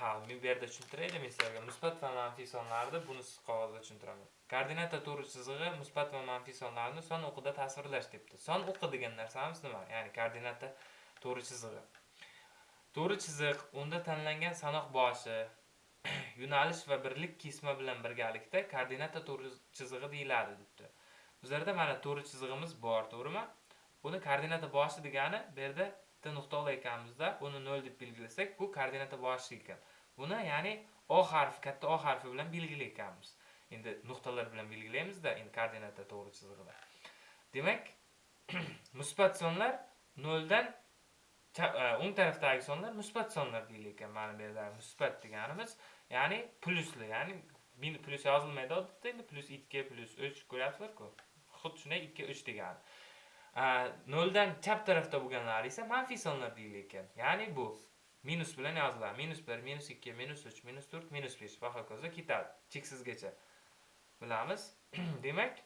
ha bu yerda tushuntiraylik men sizlarga. Musbat va manfiy sonlarni buni qog'ozda tushuntiraman. Koordinata to'g'ri chizig'i musbat va manfiy sonlarni son o'qida tasvirlash debdi. Son o'qi degan narsamiz nima? Ya'ni koordinata to'g'ri chizig'i. To'g'ri chiziq unda tanlangan sanoq boshi yo'nalish va birlik kesma bilan birgalikda koordinata to'g'ri chizig'i deyiladi debdi. Bizlarda mana to'g'ri chizig'imiz bor to'g'rimi? Buni koordinata boshi degani bu yerda bitta nuqta olayotganmizda uni nol deb belgilasak bu koordinata boshi ekan. Buni ya'ni o harfi katta o harfi bilan belgilayotganmiz endi nuqtalar bilan belgilaymizda endi koordinata to'g'ri chizig'ida. Demak musbat sonlar noldan dan e, o'ng tarafdagi sonlar musbat sonlar deyilar ekan mana bu yerda musbat deganimiz ya'ni plyusli ya'ni plyus yozilmaydi odatda endi plyus ikki plyus uch ko'ryapsizlarku. Xuddi shunday ikki uch degani. Noldan chap tarafda bo'lganlari esa manfiy sonlar deyilar ekan. Ya'ni bu. Minus bilan yoziladi. Minus bir minus ikki minus uch minus to'rt minus besh. Va hokazo ketadi. Cheksizgacha. Bilamiz. Demak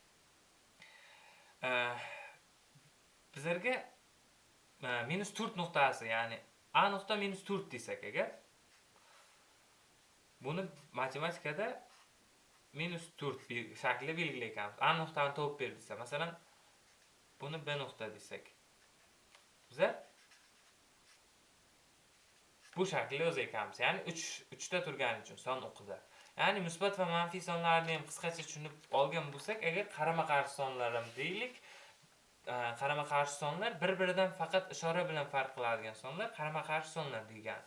bizlarga minus to'rt nuqtasi ya'ni a nuqta minus to'rt desak agar buni matematikada minus to'rt shaklida belgilayotganmiz a nuqtani topib ber desa masalan buni b nuqta desak bizlar bu shaklda yozar. Ya'ni 3 3 ta turgani uchun son o'qida. Ya'ni musbat va manfiy sonlarni ham qisqacha tushunib olgan bo'lsak, agar qarama-qarshi e, sonlar ham deylik, qarama-qarshi sonlar bir-biridan faqat ishora bilan farq qiladigan sonlar qarama-qarshi sonlar degan.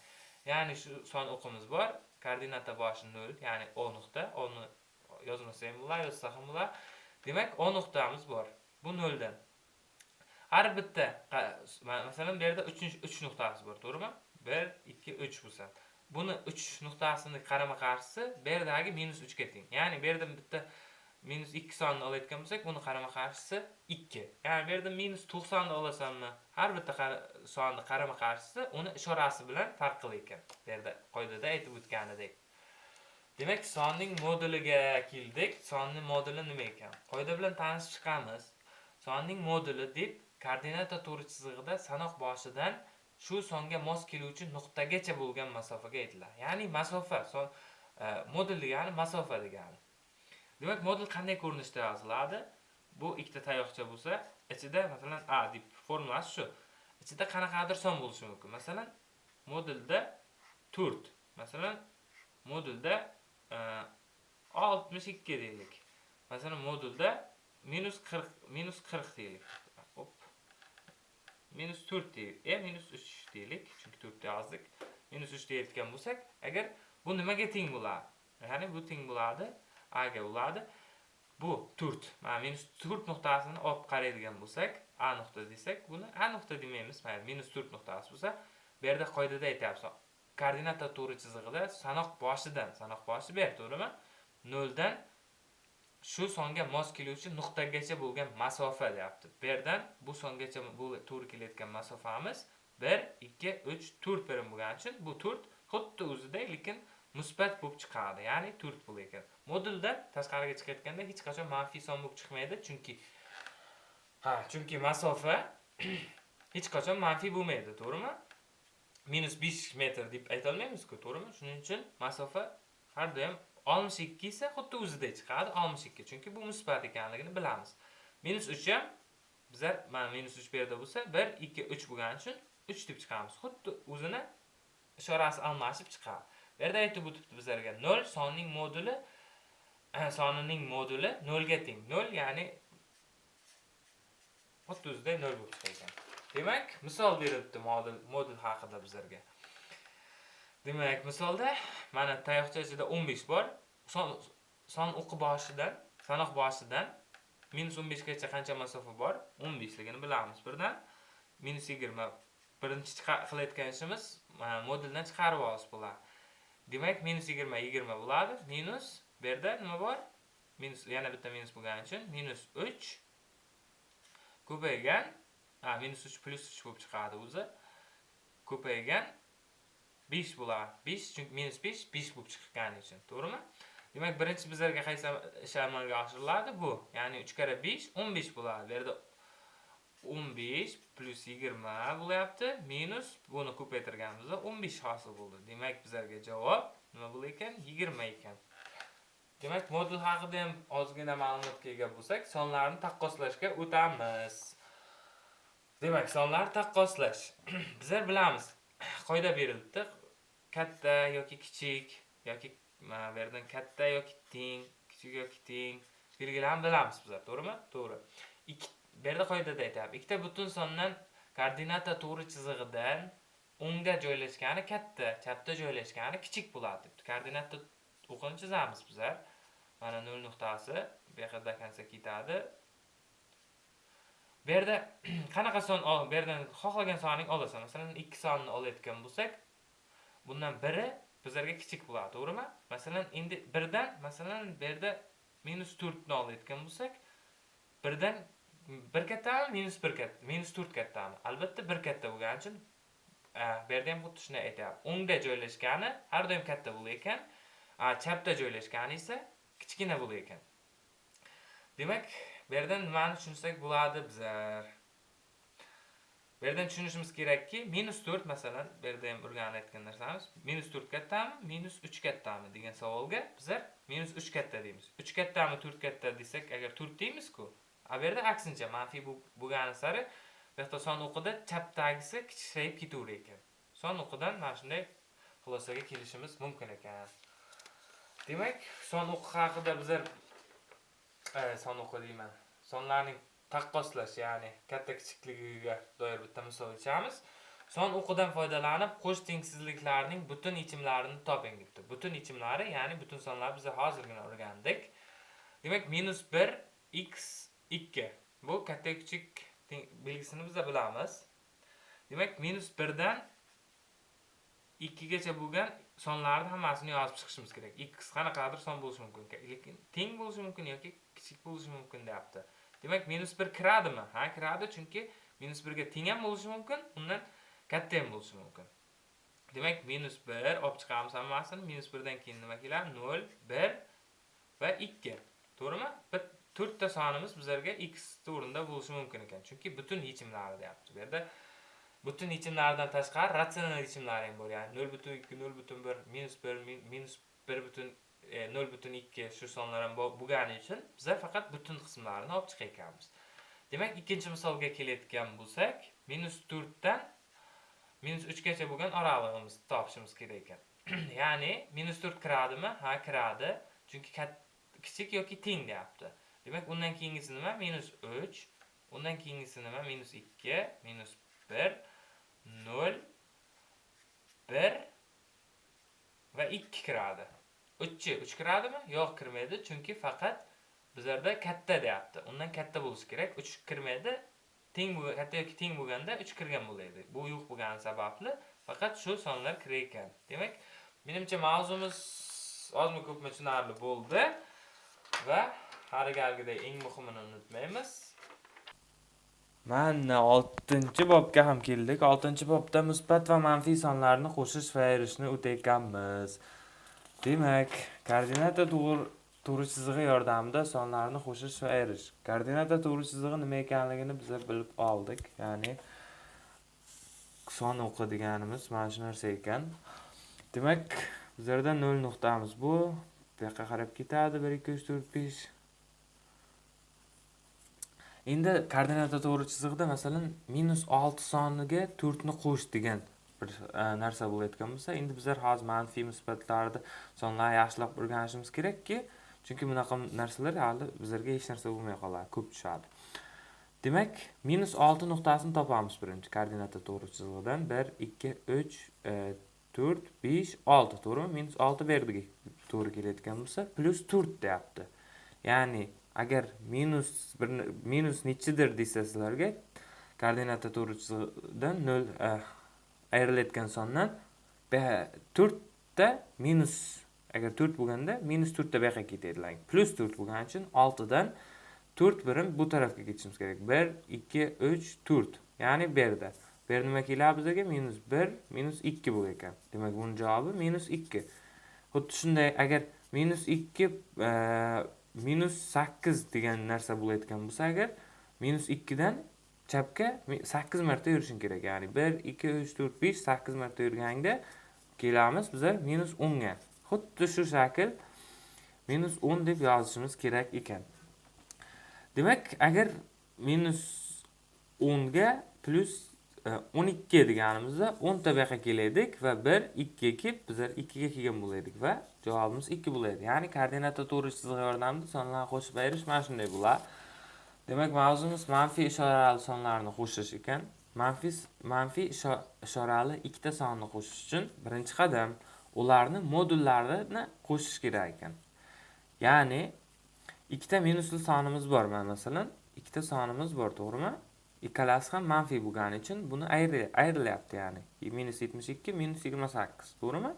Ya'ni shu son o'qimiz bor. Koordinata boshi 0, ya'ni O nuqta. O'ni yozmasa ham bo'ladi, yozsa ham bo'ladi. Demak, O nuqtamiz bor. Bu 0 dan. Har bitta masalan bu yerda 3 3 nuqtasi bor, to'g'rimi? 1 2 3 bo'lsa. Buni 3 nuqtasini qarama-qarshisi bu yerdagi -3 ga teng. Ya'ni bu yerda bitta minus 2 sonni olayotgan bo'lsak, buni qarama-qarshisi 2. Ya'ni bu yerda minus 90 ni olasanmi, har bitta sonni qarama-qarshisi uni ishorasi bilan farq qilar ekan. Bu yerda qoidada aytib o'tganidek. Demak, sonning moduliga keldik. Sonning moduli nima ekan? Qoida bilan tanishib chiqamiz. Sonning moduli deb koordinata to'g'ri chizig'ida sanoq boshidan shu songa mos keluvchi nuqtagacha bo'lgan masofaga aytiladi. Ya'ni masofa, son e, modul degani masofa degani. Demak, modul qanday ko'rinishda yoziladi? Bu ikkita tayoqcha bo'lsa, ichida masalan A deb formulasi shu. Ichida qanaqadir son bo'lishi mumkin. Masalan, modulda 4, masalan, modulda 62 e, ikki deylik. Masalan, modulda -40 -40 deylik. -4 deylik. E -3 deylik, chunki 4 yozdik. -3 deyotgan bo'lsak, agar bu nimaga teng bo'ladi? Ya'ni bu teng bo'ladi A ga bo'ladi. Bu 4. Mana minus 4 nuqtasini olib qaraydigan bo'lsak, A nuqta desak, buni A nuqta demaymiz. Mayli, minus 4 nuqtasi bo'lsa, bu yerda qoidada aytyapmiz. Koordinata to'g'ri chizig'ida sanoq boshidan, sanoq boshi ber, to'g'rimi? 0 dan shu songa mos keluvchi nuqtagacha bo'lgan masofa deyapti. Bu yerdan bu songacha bu to'g'ri kelayotgan masofamiz 1, 2, 3, 4 birim bo'lgani uchun bu 4 xuddi o'zida, lekin musbat bo'lib chiqadi, ya'ni 4 bo'lar ekan. Modulda tashqariga chiqayotganda hech qachon manfiy son bo'lib chiqmaydi, chunki ha, chunki masofa hech qachon manfiy bo'lmaydi, to'g'rimi? -5 metr deb aytolmaymizku to'g'rimi? Shuning uchun masofa har doim 62 esa xuddi o'zidek chiqadi, 62, chunki bu musbat ekanligini bilamiz. -3 ham bizlar mana -3 bu yerda bo'lsa, 1 2 3 bo'lgani uchun 3 deb chiqamiz. Xuddi o'zini ishorasi almashib chiqadi. Bu yerda aytib o'tibdi bizlarga 0 sonning moduli eh, sonining moduli 0 ga teng. 0 ya'ni xuddi o'zida 0 bo'lib chiqar. Demak, misol beribdi modul modul haqida bizlarga. Demak, misolda mana tayoqcha ichida 15 bor. Son son o'qi boshidan, sanoq boshidan -15 gacha qancha masofa bor? 15 ligini bilamiz birdan. -20 birinchi qilayotgan ishimiz moduldan chiqarib olish bo'ladi. Demak, -20 20 bo'ladi. Minus bu yerda nima bor? Minus yana bitta minus bo'lgani uchun -3 ko'paygan, -3 +3 bo'lib chiqadi o'zi. Ko'paygan 5 bo'ladi. 5 chunki -5 5 bo'lib chiqqani uchun, to'g'rimi? Demak, birinchi bizlarga qaysi ish amalga oshiriladi? Bu, ya'ni 3 kara 5 15 bo'ladi. Bu yerda 15 plus 20 bo'lyapti, minus buni ko'paytirganimizda 15 hosil bo'ldi. Demak, bizlarga javob nima bo'lar ekan? 20 ekan. Demak, modul haqida ham ozgina ma'lumotga ega bo'lsak, sonlarni taqqoslashga o'tamiz. Demak, sonlarni taqqoslash. Bizlar bilamiz, qoida berilibdi. Katta yoki kichik yoki mana bu yerdan katta yoki teng, kichik yoki teng belgilarini bilamiz bizlar, to'g'rimi? To'g'ri. Ikki bu yerda qoidada aytyapti. Ikkita butun sondan koordinata to'g'ri chizig'idan o'ngda joylashgani katta, chapda joylashgani kichik bo'ladi debdi. Koordinata o'qini chizamiz bizlar. Mana nol nuqtasi bu yoqqa до конца ketadi. Bu yerda qanaqa son bu yerdan xohlagan sonning olasan. Masalan, 2 sonni olayotgan bo'lsak, bundan biri bizlarga kichik bo'ladi, to'g'rimi? Masalan, endi 1 dan, masalan, bu yerda -4 ni olayotgan bo'lsak, 1 dan 1 -1 katta, -4 kattami? Albatta 1 katta bo'lgani uchun bu yerda ham xuddi shunday aytyapti. O'ngda joylashgani har doim katta bo'lar ekan, chapda joylashgani esa kichkina bo'lar ekan. Demak, bu yerdan nimani tushunsak bo'ladi bizlar? Bu yerdan tushunishimiz kerakki, -4 masalan, bu yerda ham o'rganib aytgan narsamiz, -4 kattami, -3 kattami degan savolga bizlar -3 katta deymiz. 3 kattami, 4 katta desak, agar 4 deymiz-ku, a bu yerda aksincha manfiy bo'lgani sari bu yoqda son o'qida chapdagisi kichrayib ketaverar ekan. Son o'qidan mana shunday xulosaga kelishimiz mumkin ekan. Demak son o'qi haqida bizlar e, son o'qi deyman. Sonlarning taqqoslash ya'ni katta kichikligiga doir bitta misol ichamiz. Son o'qidan foydalanib qo'sh tengsizliklarning butun yechimlarini toping debdi. Butun yechimlari ya'ni butun sonlar biz hozirgina o'rgandik. Demak minus bir x ikki. Bu katta kichik belgisini biz bilamiz. Demak minus birdan ikkigacha bo'lgan sonlarni hammasini yozib chiqishimiz kerak. X qanaqadir son bo'lishi mumkin lekin teng bo'lishi mumkin yoki kichik bo'lishi mumkin deyapti. Demak minus bir kiradimi? Ha kiradi chunki minus birga teng ham bo'lishi mumkin undan katta ham bo'lishi mumkin. Demak minus bir olib chiqamiz hammasini. Minus birdan keyin nima keladi? Nol bir va ikki. To'g'rimi? Bir to'rtta sonimiz bizlarga x o'rinda bo'lishi mumkin ekan. Chunki butun yechimlari deyapti. Bu yerda butun yechimlardan tashqari ratsional yechimlar ham bor. Ya'ni nol butun ikki nol butun bir minus bir minus bir butun e, E, nol butun ikki shu sonlar ham bo'lgani uchun bizlar faqat butun qismlarini olib chiqar ekanmiz demak ikkinchi misolga kelayotgan bo'lsak minus to'rtdan minus uchgacha bo'lgan oralig'imizni topishimiz kerak ekan. Ya'ni minus to'rt kiradimi? Ha kiradi. Chunki kichik yoki teng deyapti. Demak undan keyingisi nima? Minus uch. Undan keyingisi nima? Minus ikki. Minus bir. Nol bir va ikki kiradi. Uchchi uch kiradimi yo'q kirmaydi chunki faqat bizlarda katta deyapti. Undan katta bo'lishi kerak. Uch kirmaydi teng katta yoki teng bo'lganda uch kirgan bo'laydi bu yo'q bo'lgani sababli faqat shu sonlar kirar ekan. Demak menimcha mavzumiz ozmi ko'pmi tushunarli bo'ldi va har galgiday eng muhimini unutmaymiz. Mana oltinchi bobga ham keldik. Oltinchi bobda musbat va manfiy sonlarni qo'shish va ayirishni o'tayotganmiz. Demak koordinata to'g'ri chizig'i yordamida sonlarni qo'shish va ayirish koordinata to'g'ri chizig'i nima ekanligini biz bilib oldik. Ya'ni son o'qi deganimiz mana shu narsa ekan. Demak bizlarda nol nuqtamiz bu. Bu yoqqa qarab ketadi bir ikki uch to'rt besh. Endi koordinata to'g'ri chizig'ida masalan minus olti soniga to'rtni qo'sh degan bir e, narsa bo'layotgan bo'lsa endi bizlar hozir manfiy musbatlarni sonlarni yaxshilab o'rganishimiz kerakki chunki bunaqa narsalar hali bizlarga hech narsa bo'lmay qoladi ko'p tushadi. Demak minus olti nuqtasini topamiz birinchi koordinata to'g'ri chizig'idan. Bir ikki uch e, to'rt besh olti to'g'rimi? Minus olti bu yerga to'g'ri kelayotgan bo'lsa plyus to'rt deyapti. Ya'ni agar minus bir minus nechidir desa sizlarga koordinata to'g'ri chizig'idan nol e, ayrilayotgan sondan to'rtta minus agar to'rt bo'lganda minus to'rtta bu yoqqa ketadi plyus to'rt bo'lgani uchun oltidan to'rt birim bu tarafga ketishimiz kerak. Bir ikki uch to'rt. Ya'ni bu yerda. Bu yer nima keladi bizga? Minus bir minus ikki bo'lgan ekan. Demak buni javobi minus ikki. Xuddi shunday agar minus ikki minus sakkiz degan narsa bo'layotgan bo'lsa agar minus ikkidan chapga 8 marta yurishing kerak. Ya'ni 1 2 3 4 5 8 marta yurganingda kelamiz. Biza minus 10 ga xuddi shu shakl minus 10 deb yozishimiz kerak ekan. Demak agar minus 10 ga plyus 12 e, deganimizda 10 ta bu yoqqa kelaydik va 1 2 kelib bizlar 2 ga kelgan bo'laydik va javobimiz 2 bo'ladi. Ya'ni koordinata to'g'ri chizig'i yordamida sonlarni qo'shib ayirish mana shunday bo'ladi. Demak mavzumiz manfiy ishorali sonlarni qo'shish ekan. Manfiy manfiy ishorali ikkita sonni qo'shish uchun birinchi qadam ularni modullarini qo'shish kerak ekan. Ya'ni ikkita minusli sonimiz bor mana masalan? Ikkita sonimiz bor to'g'rimi? Ikkalasi ham manfiy bo'lgani uchun buni ayrilyapti ya'ni. Minus yetmish ikki minus yigirma sakkiz to'g'rimi?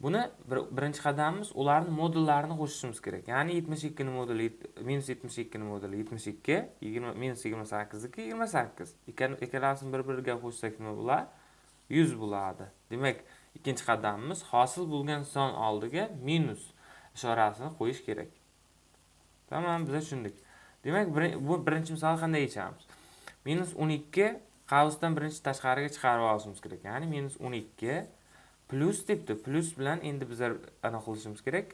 Buni birinchi qadamimiz ularni modullarini qo'shishimiz kerak. Ya'ni yetmish ikkini moduli minus yetmish ikkini moduli yetmish ikki yigirma minus yigirma sakkizniki yigirma sakkiz. Ikkalasini bir biriga qo'shsak nima bo'ladi yuz bo'ladi. Demak ikkinchi qadamimiz hosil bo'lgan son oldiga minus ishorasini qo'yish kerak. Tamom biz tushundik. Demak bu birinchi misolni qanday yechamiz? Minus o'n ikki qavsdan birinchi tashqariga chiqarib olishimiz kerak. Ya'ni minus o'n ikki plyus debdi plyus bilan endi bizlar anaqa qilishimiz kerak.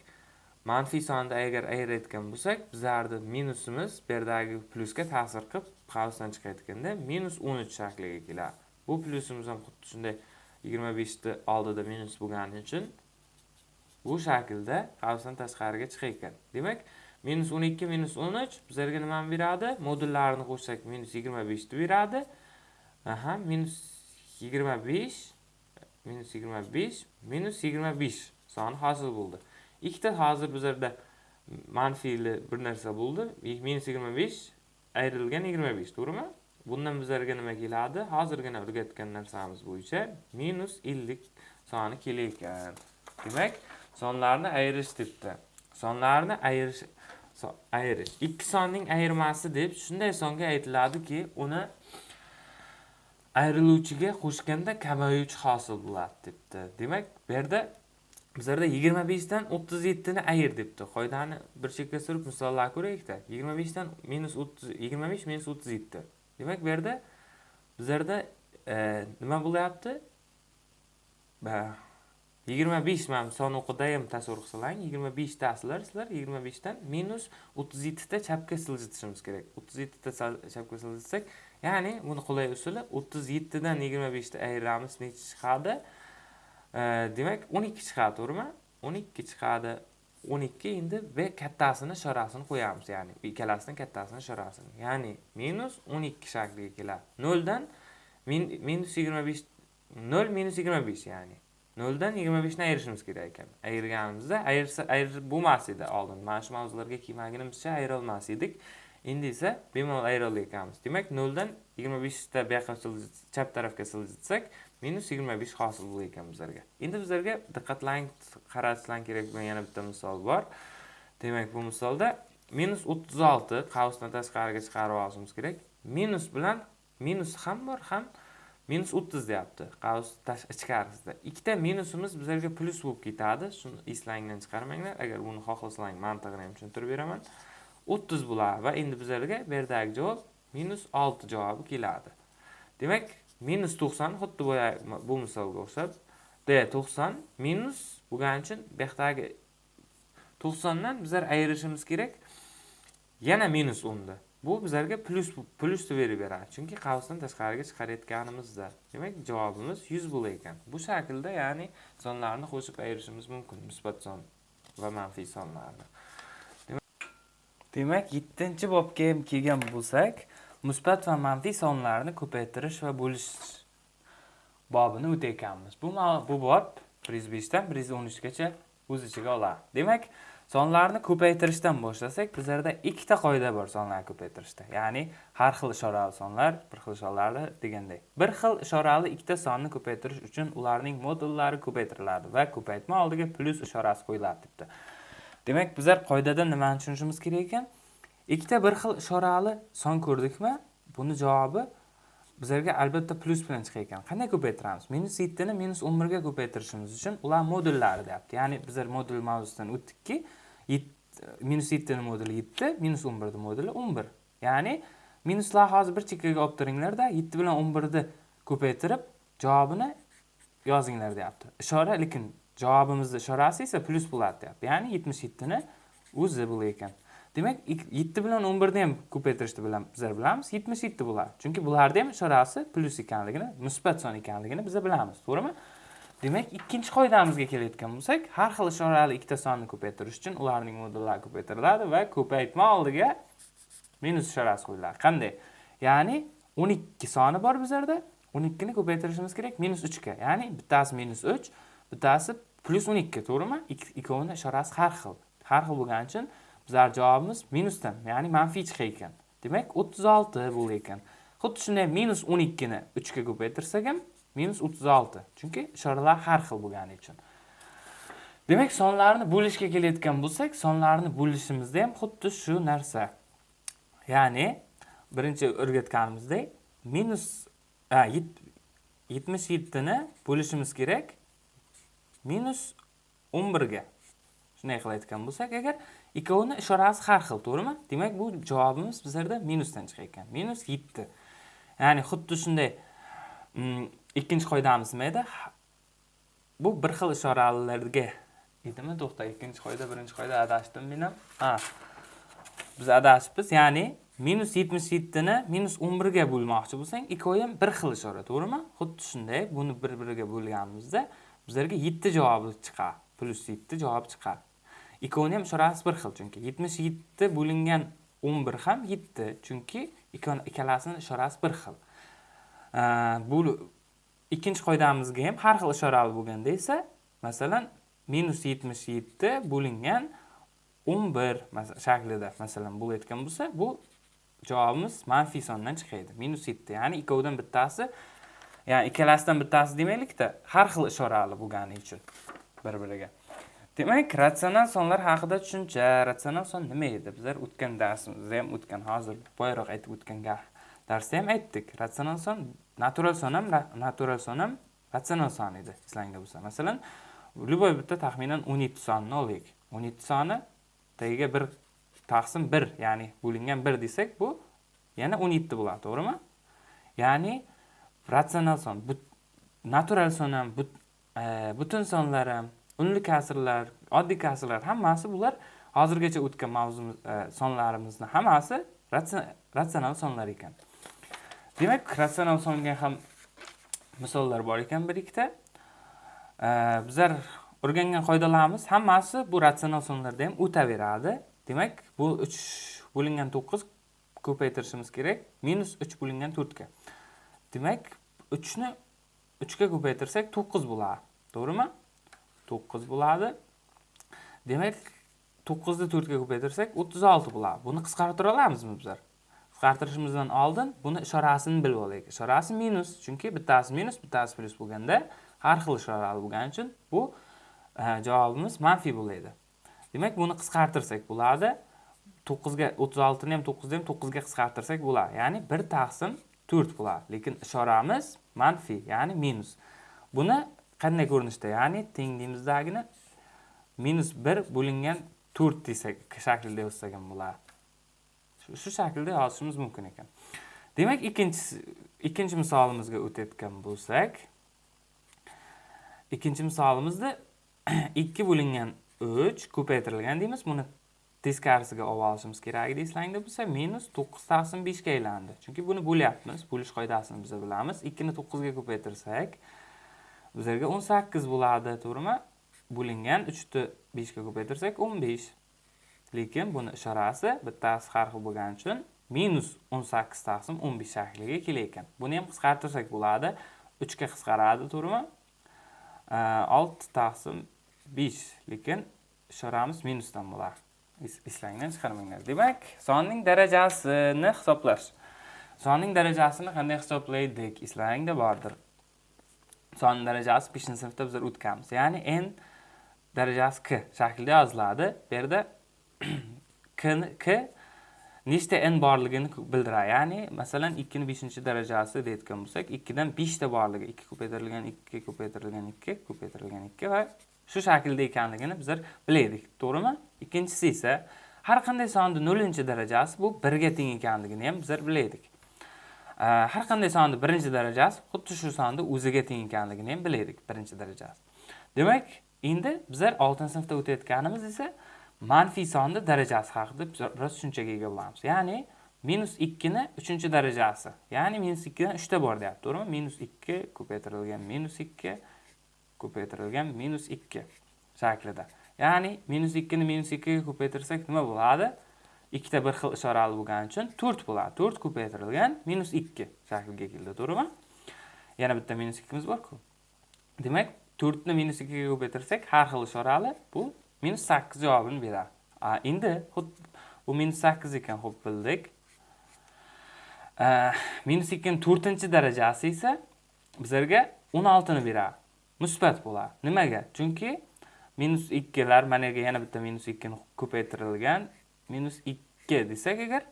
Manfiy sonni agar ayirayotgan bo'lsak bizlarni minusimiz bu yerdagi plyusga ta'sir qilib qavsdan chiqayotganda minus o'n uch shakliga keladi. Bu plyusimiz ham xuddi shunday yigirma beshni oldida minus bo'lgani uchun bu shaklda qavsdan tashqariga chiqayotgan. Demak minus o'n ikki minus o'n uch bizlarga nimani beradi? Modullarini qo'shsak minus yigirma beshni beradi. Aha minus yigirma besh minus yigirma besh minus yigirma besh soni hosil bo'ldi ikkita hozir bizlarda manfiyli bir narsa bo'ldi minus yigirma besh ayrilgan yigirma besh to'g'rimi bundan bizlarga nima keladi hozirgina o'rgatgan narsamiz bo'yicha minus ellik soni ekan. demak sonlarni ayirish debdi sonlarni ayirish ayirish ikki sonning ayirmasi deb shunday songa aytiladiki uni ayriluvchiga qo'shganda kamayuvchi hosil bo'ladi debdi. Demak bu yerda bizlarda yigirma beshdan o'ttiz yettini ayir debdi. Qoidani bir chekka surib misollarga ko'raylikda. yigirma beshdan minus o'ttiz yigirma besh minus o'ttiz yetti. Demak bu yerda bizlarda e, nima bo'lyapti? Yigirma besh mana son o'qida ham tasavvur qilsanglar yigirma beshtasizlar sizlar yigirma beshdan minus o'ttiz yettita chapga siljitishimiz kerak. o'ttiz yettita chapga siljitsak ya'ni buni qulay usuli 37 dan 25 ni ayiramiz nechi chiqadi? Demak 12 chiqadi to'g'rimi? 12 chiqadi 12 endi b kattasini sharasini qo'yamiz ya'ni ikkalasini kattasini sharasini ya'ni minus 12 shakliga keladi. 0 dan minus 25 0 minus 25 ya'ni 0 dan 25 ni ayirishimiz kerak ekan. Ayirganimizda ayirsa ayirib bo'lmas edi oldin mana shu mavzularga kelmagunimizcha ayirolmas edik. Endi esa bemalol ayira Demak, demak noldan yigirma beshta bu yoqqa chap tarafga siljitsak minus yigirma besh hosil bo'lgan ekan bizlarga. Endi bizlarga diqqatlang qaratishlar kerak bo'lgan yana bitta misol bor. Demak bu misolda minus o'ttiz olti qavsdan tashqariga chiqarib olishimiz kerak. Minus bilan minus ham bor ham minus o'ttiz deyapti qavs ichkarisida. Ikkita minusimiz bizlarga plyus bo'lib ketadi. Shuni eslangdan chiqarmanglar. Agar buni xohlasang mantig'ini ham tushuntirib beraman. O'ttiz bo'ladi va endi bizlarga bu yerdagi javob minus olti javobi keladi. Demak minus to'qson xuddi bu misolga o'xshab d to'qson minus bo'lgani uchun bu yoqdagi to'qsondan bizlar ayirishimiz kerak. Yana minus o'nni bu bizlarga plyus plyusni berib beradi. Chunki qavsdan tashqariga chiqarayotganimizda. Demak javobimiz yuz bo'lar ekan. Bu shaklda ya'ni sonlarni qo'shib ayirishimiz mumkin musbat son va manfiy sonlarni. Demak yettinchi bobga ham kelgan bo'lsak musbat va manfiy sonlarni ko'paytirish va bo'lish bobini o'tayotganmiz bu bu bob bir yuz beshdan bir yuz o'n uchgacha o'z ichiga oladi demak sonlarni ko'paytirishdan boshlasak bizlarda ikkita qoida bor sonlarni ko'paytirishda. Ya'ni har xil ishorali sonlar bir xil ishorali deganday. Bir xil ishorali ikkita sonni ko'paytirish uchun ularning modullari ko'paytiriladi va ko'paytma oldiga plyus ishorasi qo'yiladi debdi. Demak bizlar qoidadan nimani tushunishimiz kerak ekan? Ikkita bir xil ishorali son ko'rdikmi? Buni javobi bizlarga albatta plyus bilan chiqar ekan qanday ko'paytiramiz? Minus yettini minus o'n birga ko'paytirishimiz uchun ular modullari deyapti. Ya'ni bizlar modul mavzusidan o'tdikki minus yettini moduli yetti minus o'n birni moduli o'n bir ya'ni minuslarni hozir bir chekkaga olib turinglarda yetti bilan o'n birni ko'paytirib javobini yozinglar deyapti. Ishora lekin javobimizni ishorasi esa plyus bo'ladi deyapti ya'ni yetmish yettini o'zi bo'lar ekan. Demak yetti bilan o'n birni ham ko'paytirishni bizlar bilamiz yetmish yetti bo'ladi. Chunki bularni ham ishorasi plyus ekanligini musbat son ekanligini biz bilamiz. To'g'rimi? Demak ikkinchi qoidamizga kelayotgan bo'lsak har xil ishorali ikkita sonni ko'paytirish uchun ularning modullari ko'paytiriladi va ko'paytma oldiga minus ishorasi qo'yiladi. Qanday? Ya'ni o'n ikki soni bor bizlarda o'n ikkini ko'paytirishimiz kerak minus uchga. Ya'ni bittasi minus uch bittasi plyus o'n ikki to'g'rimi ikkovini ishorasi har xil har xil bo'lgani uchun bizlar javobimiz minusdan ya'ni manfiy chiqar ekan. Demak o'ttiz olti bo'lar ekan. Xuddi shunday minus o'n ikkini uchga ko'paytirsak ham minus o'ttiz olti. Chunki ishoralar har xil bo'lgani uchun. Demak sonlarni bo'lishga kelayotgan bo'lsak sonlarni bo'lishimizda ham xuddi shu narsa. Ya'ni birinchi o'rgatganimizdek minus yetmish yettini bo'lishimiz kerak. Minus 11 ga shunday qilayotgan bo'lsak agar ikkovini ishorasi har xil to'g'rimi? Demak bu javobimiz bizlarda minusdan chiqayotgan. Minus 7 ya'ni xuddi shunday mm, ikkinchi qoidamiz nima edi bu bir xil ishoralarga edimi? To'xta ikkinchi qoida birinchi qoida adashdim men ham. Ha. Biz adashibmiz ya'ni minus yetmish yettini minus o'n birga bo'lmoqchi bo'lsang ikkovi ham bir xil ishora to'g'rimi? Xuddi shunday buni bir biriga bo'lganimizda bizlarga yetti javobi chiqadi plyus yetti javob chiqadi ikkovini ham ishorasi bir xil chunki yetmish yetti bo'lingan o'n bir ham yetti chunki ikkalasini ishorasi bir xil. Bu ikkinchi qoidamizga ham har xil ishorali bo'lganda esa masalan minus yetmish yetti bo'lingan o'n bir shaklida masalan bo'layotgan bo'lsa bu javobimiz manfiy sondan chiqadi minus yetti ya'ni ikkovidan bittasi ya'ni ikkalasidan bittasi demaylikda har xil ishorali bo'lgani uchun bir biriga demak ratsional sonlar haqida tushuncha ratsional son nima edi? Bizlar o'tgan darsimizda ham o'tgan hozir boyaroq aytib o'tgan darsda ham aytdik. Ratsional son natural son ham natural son ham ratsional son edi eslangda bo'lsa. Masalan любой bitta taxminan o'n yetti sonni olaylik o'n yetti soni tagiga bir taqsim bir ya'ni bo'lingan bir desak bu yana o'n yetti bo'ladi to'g'rimi? Ya'ni ratsional son but, natural son ham e, butun sonlar ham unli kasrlar oddiy kasrlar hammasi bular hozirgacha o'tgan mavzumiz e, sonlarimizni hammasi ratsional sonlar ekan. Demak ratsional songa ham misollar bor ekan bir ikkita e, bizlar o'rgangan qoidalarimiz hammasi bu ratsional sonlarda ham o'taveradi. Demak bu uch bo'lingan to'qqiz ko'paytirishimiz kerak minus uch bo'lingan to'rtga demak uchni uchga ko'paytirsak to'qqiz bo'ladi to'g'rimi? To'qqiz bo'ladi. Demak to'qqizni to'rtga ko'paytirsak o'ttiz olti bo'ladi. Buni qisqartira olamizmi bizlar? Qisqartirishimizdan oldin buni ishorasini bilib olaylik. Ishorasi minus chunki bittasi minus bittasi plyus bo'lganda har xil ishorali bo'lgani uchun bu e, javobimiz manfiy bo'ladi demak buni qisqartirsak bo'ladi. To'qqizga o'ttiz oltini ham to'qqizni ham to'qqizga qisqartirsak bo'ladi. Ya'ni bir taqsim to'rt bo'ladi lekin ishoramiz manfiy ya'ni minus. Buni qanday ko'rinishda? Ya'ni tengligimizdagini minus bir bo'lingan to'rt desak shaklida yozsak ham bo'ladi. Shu shaklda yozishimiz mumkin ekan. Demak ikkinchisi ikkinchi misolimizga o'tayotgan bo'lsak ikkinchi misolimizda ikki bo'lingan uch ko'paytirilgan deymiz. Buni teskarisiga olib olishimiz kerak edi eslangda bo'lsa minus to'qqiz taqsim beshga aylandi. Chunki buni bo'lyapmiz bo'lish qoidasini biz bilamiz. Ikkini to'qqizga ko'paytirsak bizlarga o'n sakkiz bo'ladi to'g'rimi? Bo'lingan uchni beshga ko'paytirsak o'n besh. Lekin buni ishorasi bittasi har xil bo'lgani uchun minus o'n sakkiz taqsim o'n besh shakliga kelar buni ham qisqartirsak bo'ladi. Uchga qisqaradi to'g'rimi? Olti taqsim besh. Lekin ishoramiz minusdan bo'ladi eslangdan chiqarmanglar. Demak sonning darajasini hisoblash sonning darajasini qanday hisoblaydik? Eslaringda bordir. Son darajasi beshinchi sinfda bizlar o'tganmiz. Ya'ni n darajasi k shaklida yoziladi. Bu yerda k nechta n borligini bildiradi. Ya'ni masalan ikkini beshinchi darajasi deyotgan bo'lsak ikkidan beshta borligi ikki ko'paytirilgan ikki ko'paytirilgan ikki ko'paytirilgan ikki va shu shaklda ekanligini bizlar bilaylik. To'g'rimi? Ikkinchisi esa har qanday sonni nollinchi darajasi bu birga teng ekanligini ham bizlar bilaylik. Har qanday sonni birinchi darajasi xuddi shu sonni o'ziga teng ekanligini ham bilaylik birinchi darajasi. Demak endi bizlar oltinchi sinfda o'tayotganimiz esa manfiy sonni darajasi haqida biroz tushunchaga ega bo'lamiz ya'ni minus ikkini uchinchi darajasi ya'ni minus ikkidan uchta bor deyapti to'g'rimi? Minus ikki ko'paytirilgan minus ikki ko'paytirilgan minus ikki shaklida. Ya'ni minus ikkini minus ikkiga ko'paytirsak nima bo'ladi? Ikkita bir xil ishorali bo'lgani uchun to'rt bo'ladi. To'rt ko'paytirilgan minus ikki shakliga keldi to'g'rimi? Yana bitta minus ikkimiz borku. Demak to'rtni minus ikkiga ko'paytirsak har xil ishorali bu minus sakkiz javobini beradi. Endi bu minus sakkiz ekan xo'p bildik. Minus ikkini to'rtinchi darajasi esa bizlarga o'n oltini beradi. Musbat bo'ladi. Nimaga? Chunki minus ikkilar mana yerga yana bitta minus ikkini ko'paytirilgan. Minus ikki desak agar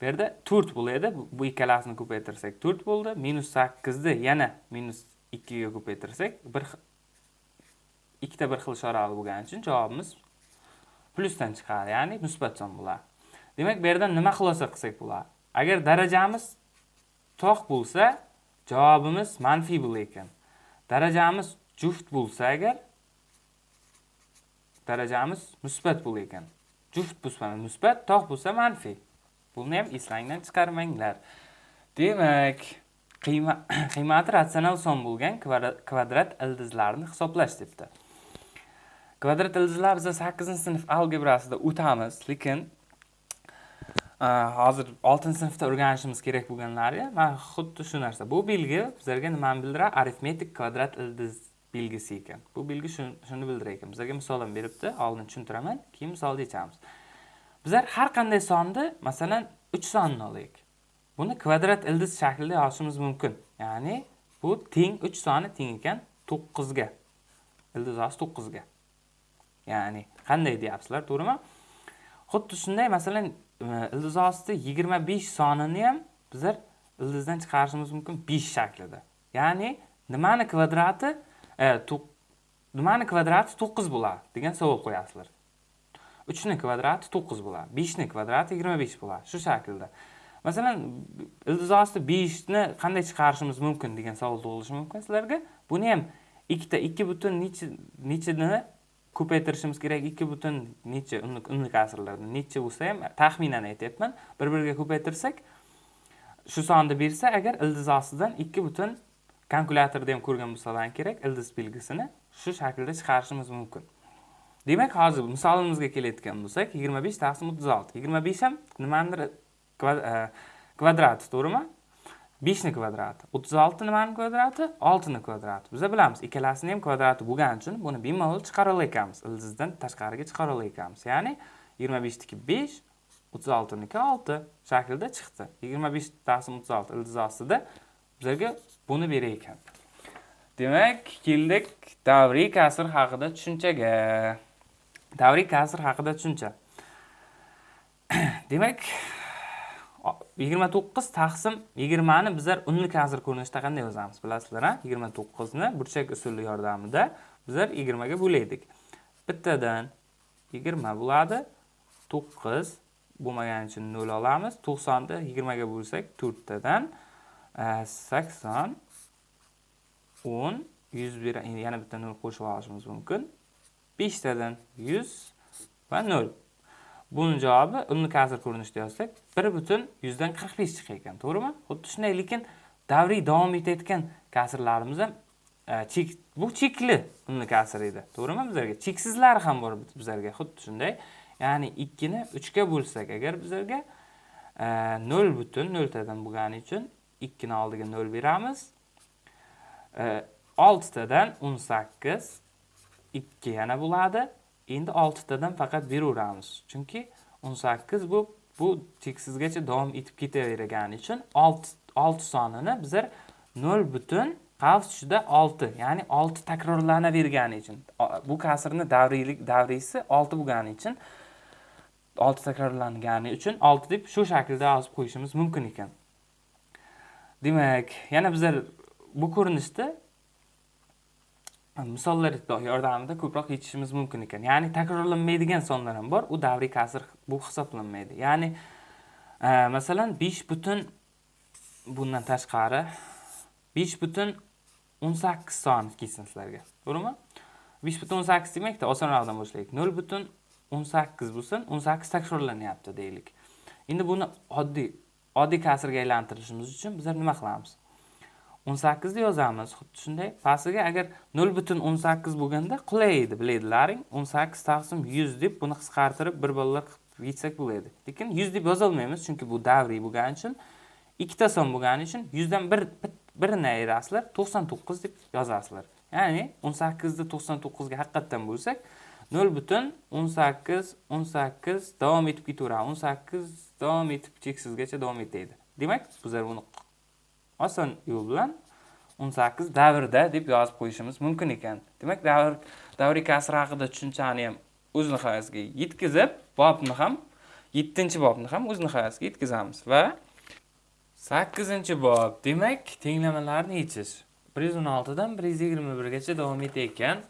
bu yerda to'rt bo'ladi. Bu ikkalasini ko'paytirsak to'rt bo'ldi. Minus sakkizni yana minus ikkiga ko'paytirsak bir ikkita bir xil ishorali bo'lgani uchun javobimiz plyusdan chiqadi ya'ni musbat son bo'ladi. Demak bu yerdan nima xulosa qilsak bo'ladi? Agar darajamiz tog' bo'lsa javobimiz manfiy bo'lar ekan darajamiz juft bo'lsa agar darajamiz musbat bo'lar ekan. Juft bo'lsa musbat tog' bo'lsa manfiy. Buni ham eslangdan chiqarmanglar. Demak qiymati ratsional son bo'lgan kvadrat ildizlarni hisoblash debdi kvadrat ildizlar biz sakkizinchi sinf algebrasida o'tamiz lekin hozir oltinchi sinfda o'rganishimiz kerak bo'lganlari mana xuddi shu narsa. Bu belgi bizlarga nimani bildiradi arifmetik kvadrat ildiz belgisi ekan. Bu belgi shuni bildirar ekan bizlarga misol ham beribdi oldin tushuntiraman keyin misolda yechamiz bizlar har qanday sonni masalan uch sonni olaylik buni kvadrat ildiz shaklida yozishimiz mumkin. Ya'ni bu teng uch soni teng ekan to'qqizga. Ildiz osti to'qqizga. Ya'ni qanday deyapsizlar to'g'rimi? Xuddi shunday masalan ildiz osti yigirma besh sonini ham bizlar ildizdan chiqarishimiz mumkin besh shaklida. Ya'ni nimani kvadrati? Nimani kvadrati to'qqiz bo'ladi degan savol qo'yasizlar uchni kvadrati to'qqiz bo'ladi beshni kvadrati yigirma besh bo'ladi shu shaklda masalan ildiz osti beshni qanday chiqarishimiz mumkin degan savol tug'ilishi mumkin sizlarga buni ham ikkita ikki butun necha nechini ko'paytirishimiz kerak ikki butun necha unlik kasrlarni necha bo'lsa ham taxminan aytyapman bir biriga ko'paytirsak shu sonni bersa agar ildiz ostidan ikki butun kalkulyatorda ham ko'rgan bo'lsalar kerak ildiz belgisini shu shaklda chiqarishimiz mumkin. Demak hozir misolimizga kelayotgan bo'lsak yigirma besh taqsim o'ttiz olti. Yigirma besh ham nimanidir e, kvadrati to'g'rimi? Beshni kvadrati o'ttiz olti nimani kvadrati? Oltini kvadrati. Biza bilamiz ikkalasini ham kvadrati bo'lgani uchun buni bemalol chiqara olamiz ildizdan tashqariga chiqara olamiz ya'ni yigirma beshniki besh o'ttiz oltiniki olti shaklida chiqdi. Yigirma besh taqsim o'ttiz olti ildiz ostida bizlarga buni berar ekan. Demak keldik davriy kasr haqida tushunchaga. Davriy kasr haqida tushuncha. Demak yigirma to'qqiz taqsim yigirmani bizlar unli kasr ko'rinishida qanday yozamiz bilasizlar a yigirma to'qqizni burchak usuli yordamida bizlar yigirmaga bo'laydik bittadan yigirma bo'ladi to'qqiz bo'lmagani uchun nol olamiz. To'qsonni yigirmaga bo'lsak to'rttadan sakson o'n yuz yana bitta nol qo'shib olishimiz mumkin beshtadan yuz va nol buni javobi uni kasr ko'rinishida yozsak bir butun yuzdan qirq besh chiqar ekan to'g'rimi xuddi shunday lekin davriy davom etayotgan kasrlarimiz ham chek bu chekli unni kasr edi to'g'rimi bizlarga cheksizlari ham bor bizlarga xuddi shunday ya'ni ikkini uchga bo'lsak agar bizlarga e, nol butun noltadan bo'lgani uchun ikkini oldiga nol beramiz. E, oltitadan o'n sakkiz ikki yana bo'ladi. Endi oltitadan faqat beraveramiz. Chunki o'n sakkiz bu bu cheksizgacha davom etib ketavergani uchun olti sonini bizlar nol butun qavs ichida olti ya'ni olti takrorlanavergani uchun bu kasrni davriylik davriysi olti bo'lgani uchun olti takrorlangani uchun olti deb shu shaklda yozib qo'yishimiz mumkin ekan. Demak yana bizlar bu ko'rinishda misollar yordamida ko'proq yechishimiz mumkin ekan. Ya'ni takrorlanmaydigan sonlar ham bor u davriy kasr bu hisoblanmaydi. Ya'ni e, masalan besh butun bundan tashqari besh butun o'n sakkiz soni kelsin sizlarga. To'g'rimi? Besh butun o'n sakkiz demakda osonroqdan boshlaylik. Nol butun o'n sakkiz bo'lsin o'n sakkiz takrorlanyapti deylik. Endi buni oddiy oddiy kasrga aylantirishimiz uchun bizlar nima qilamiz? o'n sakkizni yozamiz. Xuddi shunday pastiga agar nol butun o'n sakkiz bo'lganda qulay edi biladilaring o'n sakkiz taqsim yuz deb buni qisqartirib bir bolalar qilib yetsak bo'ladi. Lekin yuz deb yozolmaymiz chunki bu davriy bo'lgani uchun ikkita son bo'lgani uchun yuzdan bir birini ayirasizlar to'qson to'qqiz deb yozasizlar. Ya'ni o'n ni to'qson to'qqizga haqiqatdan bo'lsak nol butun o'n sakkiz o'n sakkiz davom etib ketaveradi. o'n sakkiz davom etib cheksizgacha davom etadi demak bizlar buni oson yo'l bilan o'n sakkiz davrda deb yozib qo'yishimiz mumkin ekan. Demak davr davriy kasr haqida tushunchani ham o'z nihoyasiga yetkazib bobni ham yettinchi bobni ham o'z nihoyasiga yetkazamiz. Va sakkizinchi bob demak tenglamalarni yechish bir yuz o'n oltidan bir yuz yigirma birgacha davom etayotgan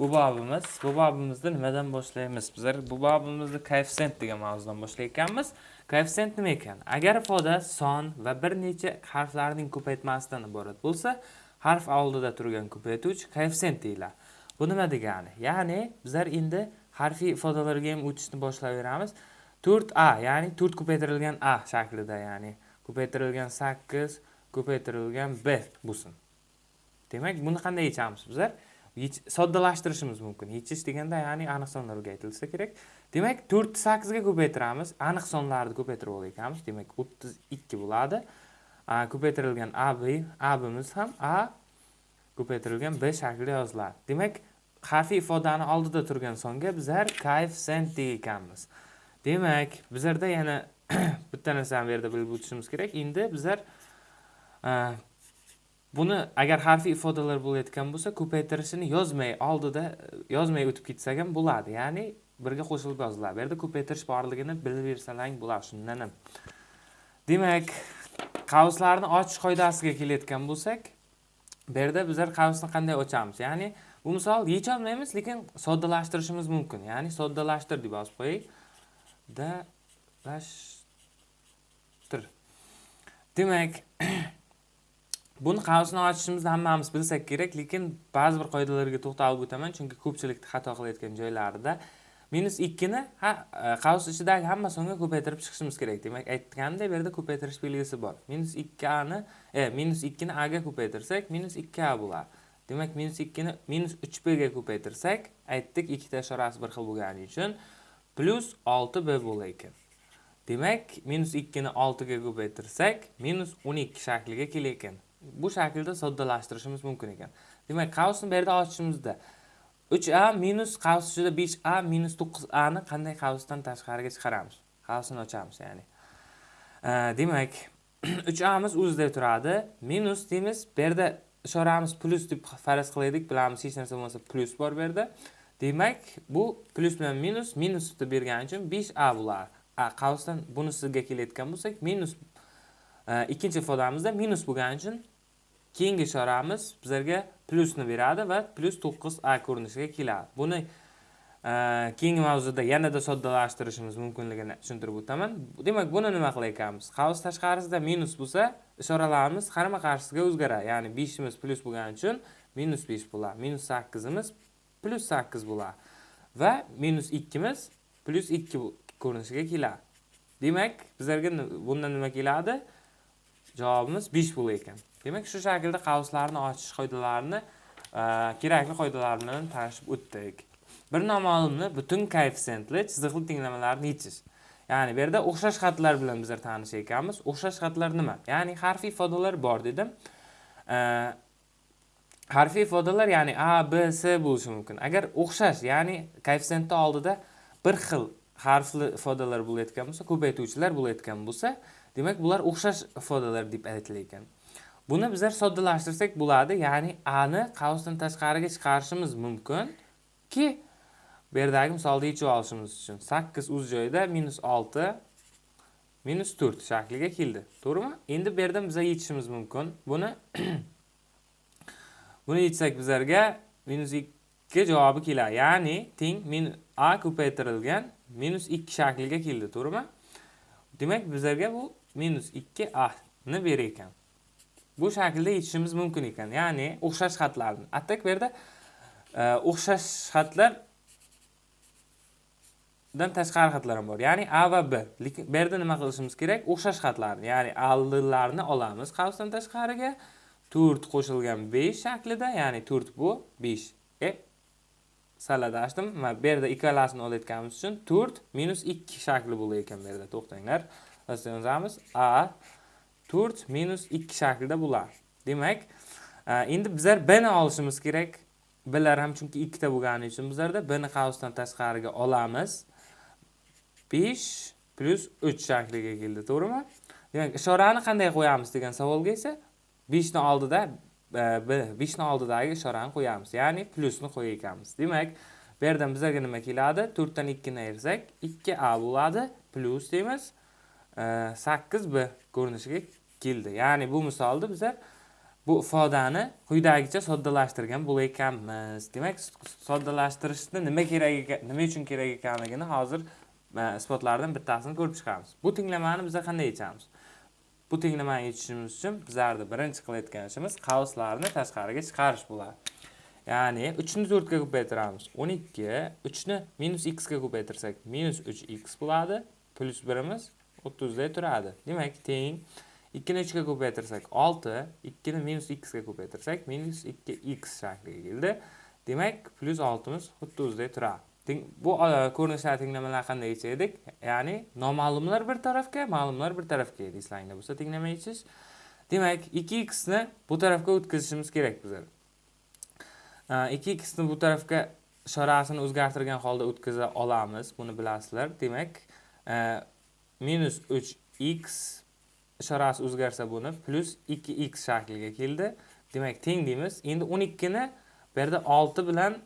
bu bobimiz bu bobimizni nimadan boshlaymiz? Bizlar bu bobimizni koeffitsient degan mavzudan boshlayotganmiz. Koeffitsient nima ekan? Agar ifoda son va bir necha harflarning ko'paytmasidan iborat bo'lsa harf oldida turgan ko'paytuvchi koeffitsient deyiladi. Bu nima degani? Ya'ni bizlar endi harfiy ifodalarga ham o'tishni boshlayveramiz 4a ya'ni 4 ko'paytirilgan a shaklida ya'ni ko'paytirilgan 8 ko'paytirilgan b bo'lsin. Demak buni qanday yechamiz bizlar? Soddalashtirishimiz mumkin. Yechish deganda ya'ni aniq sonlarga aytilsa kerak. Demak to'rtni sakkizga ko'paytiramiz. Aniq sonlarni ko'paytirib olgan demak o'ttiz ikki bo'ladi. Ko'paytirilgan a abimiz ham a ko'paytirilgan b shaklida yoziladi. Demak harfiy ifodani oldida turgan songa bizlar koeffitsient ekanmiz. Demak bizlarda yana bitta narsani bu yerda bilib o'tishimiz kerak. Endi bizlar buni agar harfiy ifodalar bo'layotgan bo'lsa ko'paytirishini yozmay oldida e, yozmay o'tib ketsak ham bo'ladi. Ya'ni birga qo'shilib yoziladi. Bu yerda ko'paytirish borligini bilib bersalaring bo'ladi shundan ham. Demak qavslarni ochish qoidasiga kelayotgan bo'lsak bu yerda bizlar qavsni qanday ochamiz? Ya'ni bu misol yecholmaymiz lekin soddalashtirishimiz mumkin. Ya'ni soddalashtir deb yozib qo'yaylik. Dalashtir demak buni qavsni ochishimizni hammamiz bilsak kerak lekin ba'zi bir qoidalarga to'xtalib o'taman chunki ko'pchilik xato qilayotgan joylarida minus ikkini ha e, qavs ichidagi hamma songa ko'paytirib chiqishimiz kerak. Demak aytganimdek bu yerda ko'paytirish belgisi bor. Minus ikki ani e minus ikkini a ga ko'paytirsak minus ikki a bo'ladi demak minus ikkini minus uch b ga ko'paytirsak aytdik ikkita ishorasi bir xil bo'lgani uchun plyus olti b bo'lar ekan. Demak minus ikkini oltiga ko'paytirsak minus o'n ikki shakliga kelar ekan. Bu shaklda soddalashtirishimiz mumkin ekan. Demak qavsni bu yerda ochishimizda 3a minus qavs ichida 5a minus 9a ni qanday qavsdan tashqariga chiqaramiz? Qavsini ochamiz ya'ni. Demak uch amiz o'zida turadi. Minus deymiz bu yerda ishoramiz plyus deb faraz qilaylik bilamiz hech narsa bo'lmasa plyus bor bu yerda. Demak bu plyus bilan minus minus deb bergani uchun 5a bo'ladi a qavsdan bunisiga kelayotgan bo'lsak minus e, ikkinchi ifodamizda minus bo'lgani uchun keyingi ishoramiz bizlarga plyusni beradi va plyus to'qqiz a ko'rinishiga keladi. Buni e, keyingi mavzuda yanada soddalashtirishimiz mumkinligini tushuntirib o'taman. Demak buni nima qilar ekanmiz? Qavs tashqarisida minus bo'lsa ishoralarimiz qarama qarshisiga o'zgaradi. Ya'ni beshimiz plyus bo'lgani uchun minus besh bo'ladi. Minus sakkizimiz plyus sakkiz bo'ladi. Va minus ikkimiz plyus ikki ko'rinishiga keladi. Demak bizlarga bundan nima keladi? Javobimiz besh bo'lar ekan. Demak shu shaklda qavslarni ochish qoidalarini e, kerakli qoidalar bilan tanishib o'tdik. Bir noma'lumni butun koeffitsiyentli chiziqli tenglamalarni yechish ya'ni bu yerda o'xshash xatlar bilan bizlar tanish ekanmiz. O'xshash xatlar nima? Ya'ni harfiy ifodalar bor dedim. E, harfiy ifodalar ya'ni a b s bo'lishi mumkin. Agar o'xshash ya'ni koeffitsiyentni oldida bir xil harfli ifodalar bo'layotgan bo'lsa ko'paytuvchilar bo'layotgan bo'lsa demak bular o'xshash ifodalar deb aytilar ekan buni bizlar soddalashtirsak bo'ladi. Ya'ni a ni qavsdan tashqariga chiqarishimiz mumkinki bu yerdagi misolda yechib olishimiz uchun sakkiz o'z joyida minus olti minus to'rt shakliga keldi. To'g'rimi? Endi bu yerdan bizlar yechishimiz mumkin. Buni buni yechsak bizlarga minus ikki javobi keladi. Ya'ni teng a ko'paytirilgan minus ikki shakliga keldi. To'g'rimi? Demak bizlarga bu minus ikki a ni berar ekan bu shaklda yechishimiz mumkin ekan ya'ni o'xshash xatlarni atak bu yerda e, o'xshash xatlardan tashqari xatlar ham bor. Ya'ni a va b. Lekin bu yerda nima qilishimiz kerak? O'xshash xatlarni ya'ni aldilarni olamiz qavsdan tashqariga. To'rt qo'shilgan besh shaklida ya'ni to'rt bu besh. E saladashdim va bu yerda ikkalasini olayotganimiz uchun to'rt minus ikki shakli bo'lar ekan bu yerda to'xtanglar yozamiz a to'rt minus ikki shaklida bular. demak e, endi bizlar b ni olishimiz kerak. Blar ham chunki ikkita bo'lgani uchun bizlarda b ni qavsdan tashqariga olamiz. Besh plyus uch shakliga keldi to'g'rimi? Demak ishorani qanday qo'yamiz degan savolga esa beshni oldida e, beshni oldidagi ishorani qo'yamiz. Ya'ni plyusni qo'yar ekanmiz demak bu yerdan bizlarga nima keladi? To'rtdan ikkini ayirsak ikki a bo'ladi plyus deymiz. E, sakkiz b ko'rinishiga keldi ya'ni bu misolda biza bu ifodani quyidagicha soddalashtirgan bo'lar ekanmiz demak soddalashtirishni nima kerak nima uchun kerak ekanligini hozir e, isbotlardan bittasini ko'rib chiqamiz bu tenglamani biza qanday yechamiz bu tenglamani yechishimiz uchun bizlarni birinchi qilayotgan ishimiz qavslarni tashqariga chiqarish bo'ladi Ya'ni 3 ni 4 ga ko'paytiramiz. 12, 3 ni minus x ga ko'paytirsak minus 3x bo'ladi. plyus 1imiz 30 da turadi. Demak, teng 2 ni 3 ga ko'paytirsak 6, 2 ni minus x ga ko'paytirsak minus 2x shakliga keldi. Demak, plus 6 miz 30 da turadi. Bu ko'rinishlar tenglamalar qanday yechaydik? Ya'ni noma'lumlar bir tarafga, ma'lumlar bir tarafga edi. Eslanglar bo'lsa tenglamaysiz. Demak, 2x ni bu tarafga o'tkazishimiz kerak bizlar. 2x ni bu tarafga ishorasini o'zgartirgan holda o'tkaza olamiz. Buni bilasizlar. Demak, minus 3x ishorasi o'zgarsa buni plus 2x shakliga keldi. Demak, teng deymiz. Endi 12 ni bu yerda 6 bilan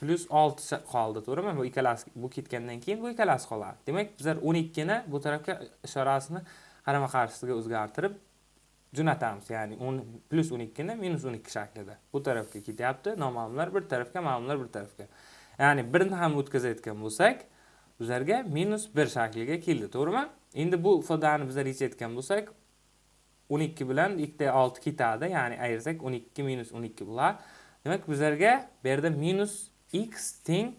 plus 6 qoldi, to'g'rimi? Bu ikkalasi bu ketgandan keyin bu ikkalasi qoladi. Demak, bizlar 12 ni bu tarafga ishorasini qarama-qarshisiga o'zgartirib jo'natamiz. Ya'ni 10 plus 12 ni minus 12 shaklida. Bu tarafga ketyapti. Noma'lumlar bir tarafga, ma'lumlar bir tarafga. Ya'ni birini ham o'tkazayotgan bo'lsak, bizlarga minus 1 shakliga keldi, to'g'rimi? Endi bu ifodani bizlar yechayotgan bo'lsak, 12 bilan 2 da 6 ketadi, ya'ni ayirsak 12 minus 12 bo'ladi. Demak, bizlarga bu yerda minus x teng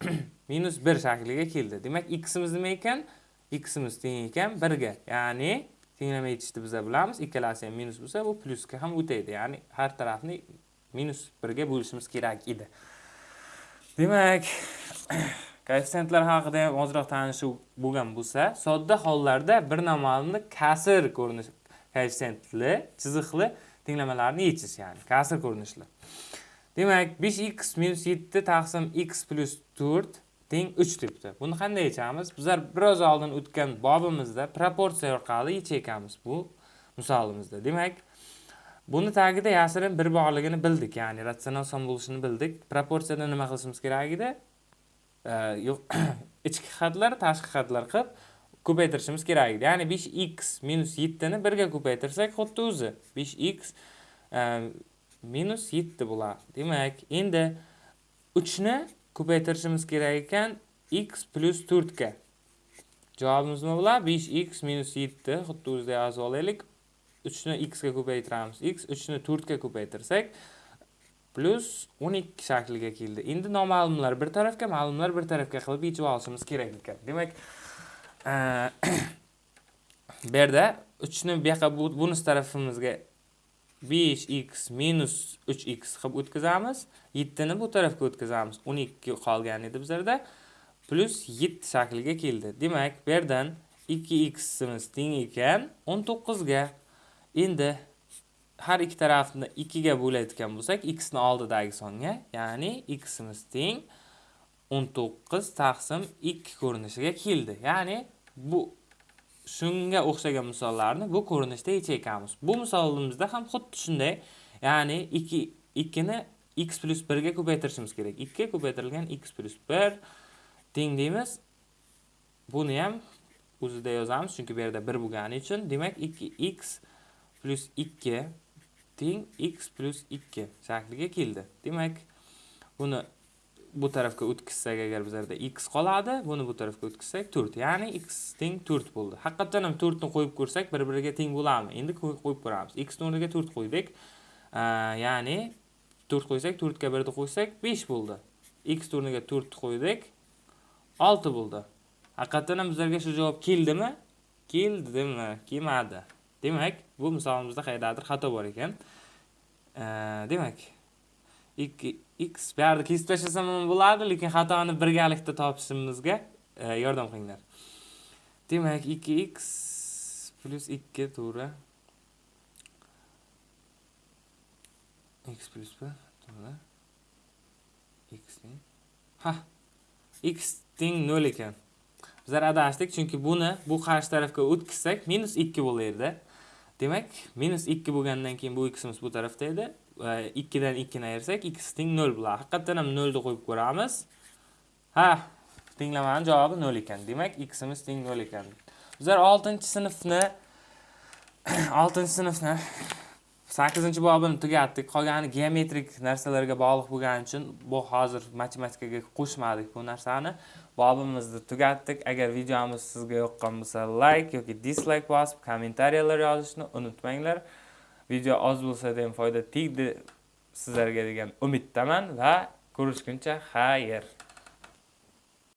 minus 1 shakliga keldi. Demak, ximiz nima ekan? ximiz teng ekan 1 ga. Ya'ni tenglama yechishni biz bilamiz. Ikkalasi ham minus bo'lsa, bu plusga ham o'taydi. Ya'ni har tarafni minus 1 ga bo'lishimiz kerak edi. Demak, koeffitsiyentlar haqida ham ozroq tanishuv bo'lgan bo'lsa, sodda hollarda bir namalni kasr ko'rinish koeffitsiyentli, chiziqli tenglamalarni yechish, ya'ni kasr ko'rinishli. Demak, 5x minus 7 taqsim x plus 4 teng 3 debdi. Buni qanday yechamiz? Bizlar biroz oldin o'tgan bobimizda proporsiya orqali yechayotganmiz bu misolimizda. Demak, buni tagida yashirin bir borligini bildik, ya'ni ratsional son bo'lishini bildik. Proporsiyada nima qilishimiz kerak edi? Э, ichki xatlar, tashqi xatlar qilib ko'paytirishimiz kerak edi. Ya'ni 5x minus 7 ni 1 ga ko'paytirsak, xuddi o'zi 5x e, minus 7 bo'ladi. Demak, endi 3 ni ko'paytirishimiz kerak ekan x plyus 4 ga. Javobimiz nima bo'ladi? 5x minus 7 xuddi o'zida yozib olaylik. 3 ni x ga ko'paytiramiz. x 3 ni 4 ga ko'paytirsak plus 12 shakliga keldi. Endi noma'lumlar bir tarafga, ma'lumlar bir tarafga qilib yechib olishimiz kerak ekan. Demak, bu yerda 3 ni bu yoqqa bunisi tarafimizga 5x 3x qilib o'tkazamiz. 7 ni bu tarafga o'tkazamiz. 12 qolgan edi bizlarda. Plus 7 shakliga keldi. Demak, bu yerdan 2x imiz teng ekan 19 ga. Endi har ikki tarafni 2 ga bo'layotgan bo'lsak, x ni oldidagi songa, ya'ni x imiz teng 19 taqsim 2 ko'rinishiga keldi. Ya'ni bu shunga o'xshagan misollarni bu ko'rinishda yechayotganmiz. Bu misolimizda ham xuddi shunday, ya'ni 2 2 ni x 1 ga ko'paytirishimiz kerak. 2 ko'paytirilgan x 1 teng deymiz. Buni ham o'zida yozamiz, chunki bu yerda 1 bo'lgani uchun. Demak, 2x 2 teng x 2 shakliga keldi. Demak, buni bu tarafga o'tkizsak, agar bizlarda x qoladi, buni bu tarafga o'tkizsak 4. Ya'ni x teng 4 bo'ldi. Haqiqatan ham 4 ni qo'yib ko'rsak, bir-biriga teng bo'ladimi? Endi qo'yib ko'ramiz. x o'rniga 4 qo'ydik. Ya'ni 4 qo'ysak, 4 ga 1 ni qo'ysak 5 bo'ldi. x o'rniga 4 qo'ydik, 6 bo'ldi. Haqiqatan ham bizlarga shu javob keldimi? Keldimi? Kelmadi. Demak, bu misolimizda qayerdadir xato bor ekan. Demak, 2 x bu kesib tashlasam ham bo'ladi, lekin xatoni birgalikda topishimizga yordam qilinglar. Demak, 2x plyus 2 to'g'ri. x plyus 1 to'g'ri. x teng. Ha. x teng 0 ekan. Bizlar adashdik, chunki buni bu qarshi tarafga o'tkazsak, -2 bo'lardi. Demak, -2 bo'lgandan keyin bu ximiz bu tarafda edi. 2 dan 2 ni ayirsak x teng 0 bo'ladi. Haqiqatan ham 0 ni qo'yib ko'ramiz. Ha, tenglamani javobi 0 ekan. Demak, x imiz teng 0 ekan. Bizlar 6-sinfni 6-sinfni 8-bobini tugatdik. Qolgani geometrik narsalarga bog'liq bo'lgani uchun bu hozir matematikaga qo'shmadik bu narsani. Bobimizni tugatdik. Agar videomiz sizga yoqqan bo'lsa, like yoki dislike bosib, kommentariyalar yozishni unutmanglar. video oz bo'lsa ham foyda tegdi sizlarga degan umiddaman va ko'rishguncha xayr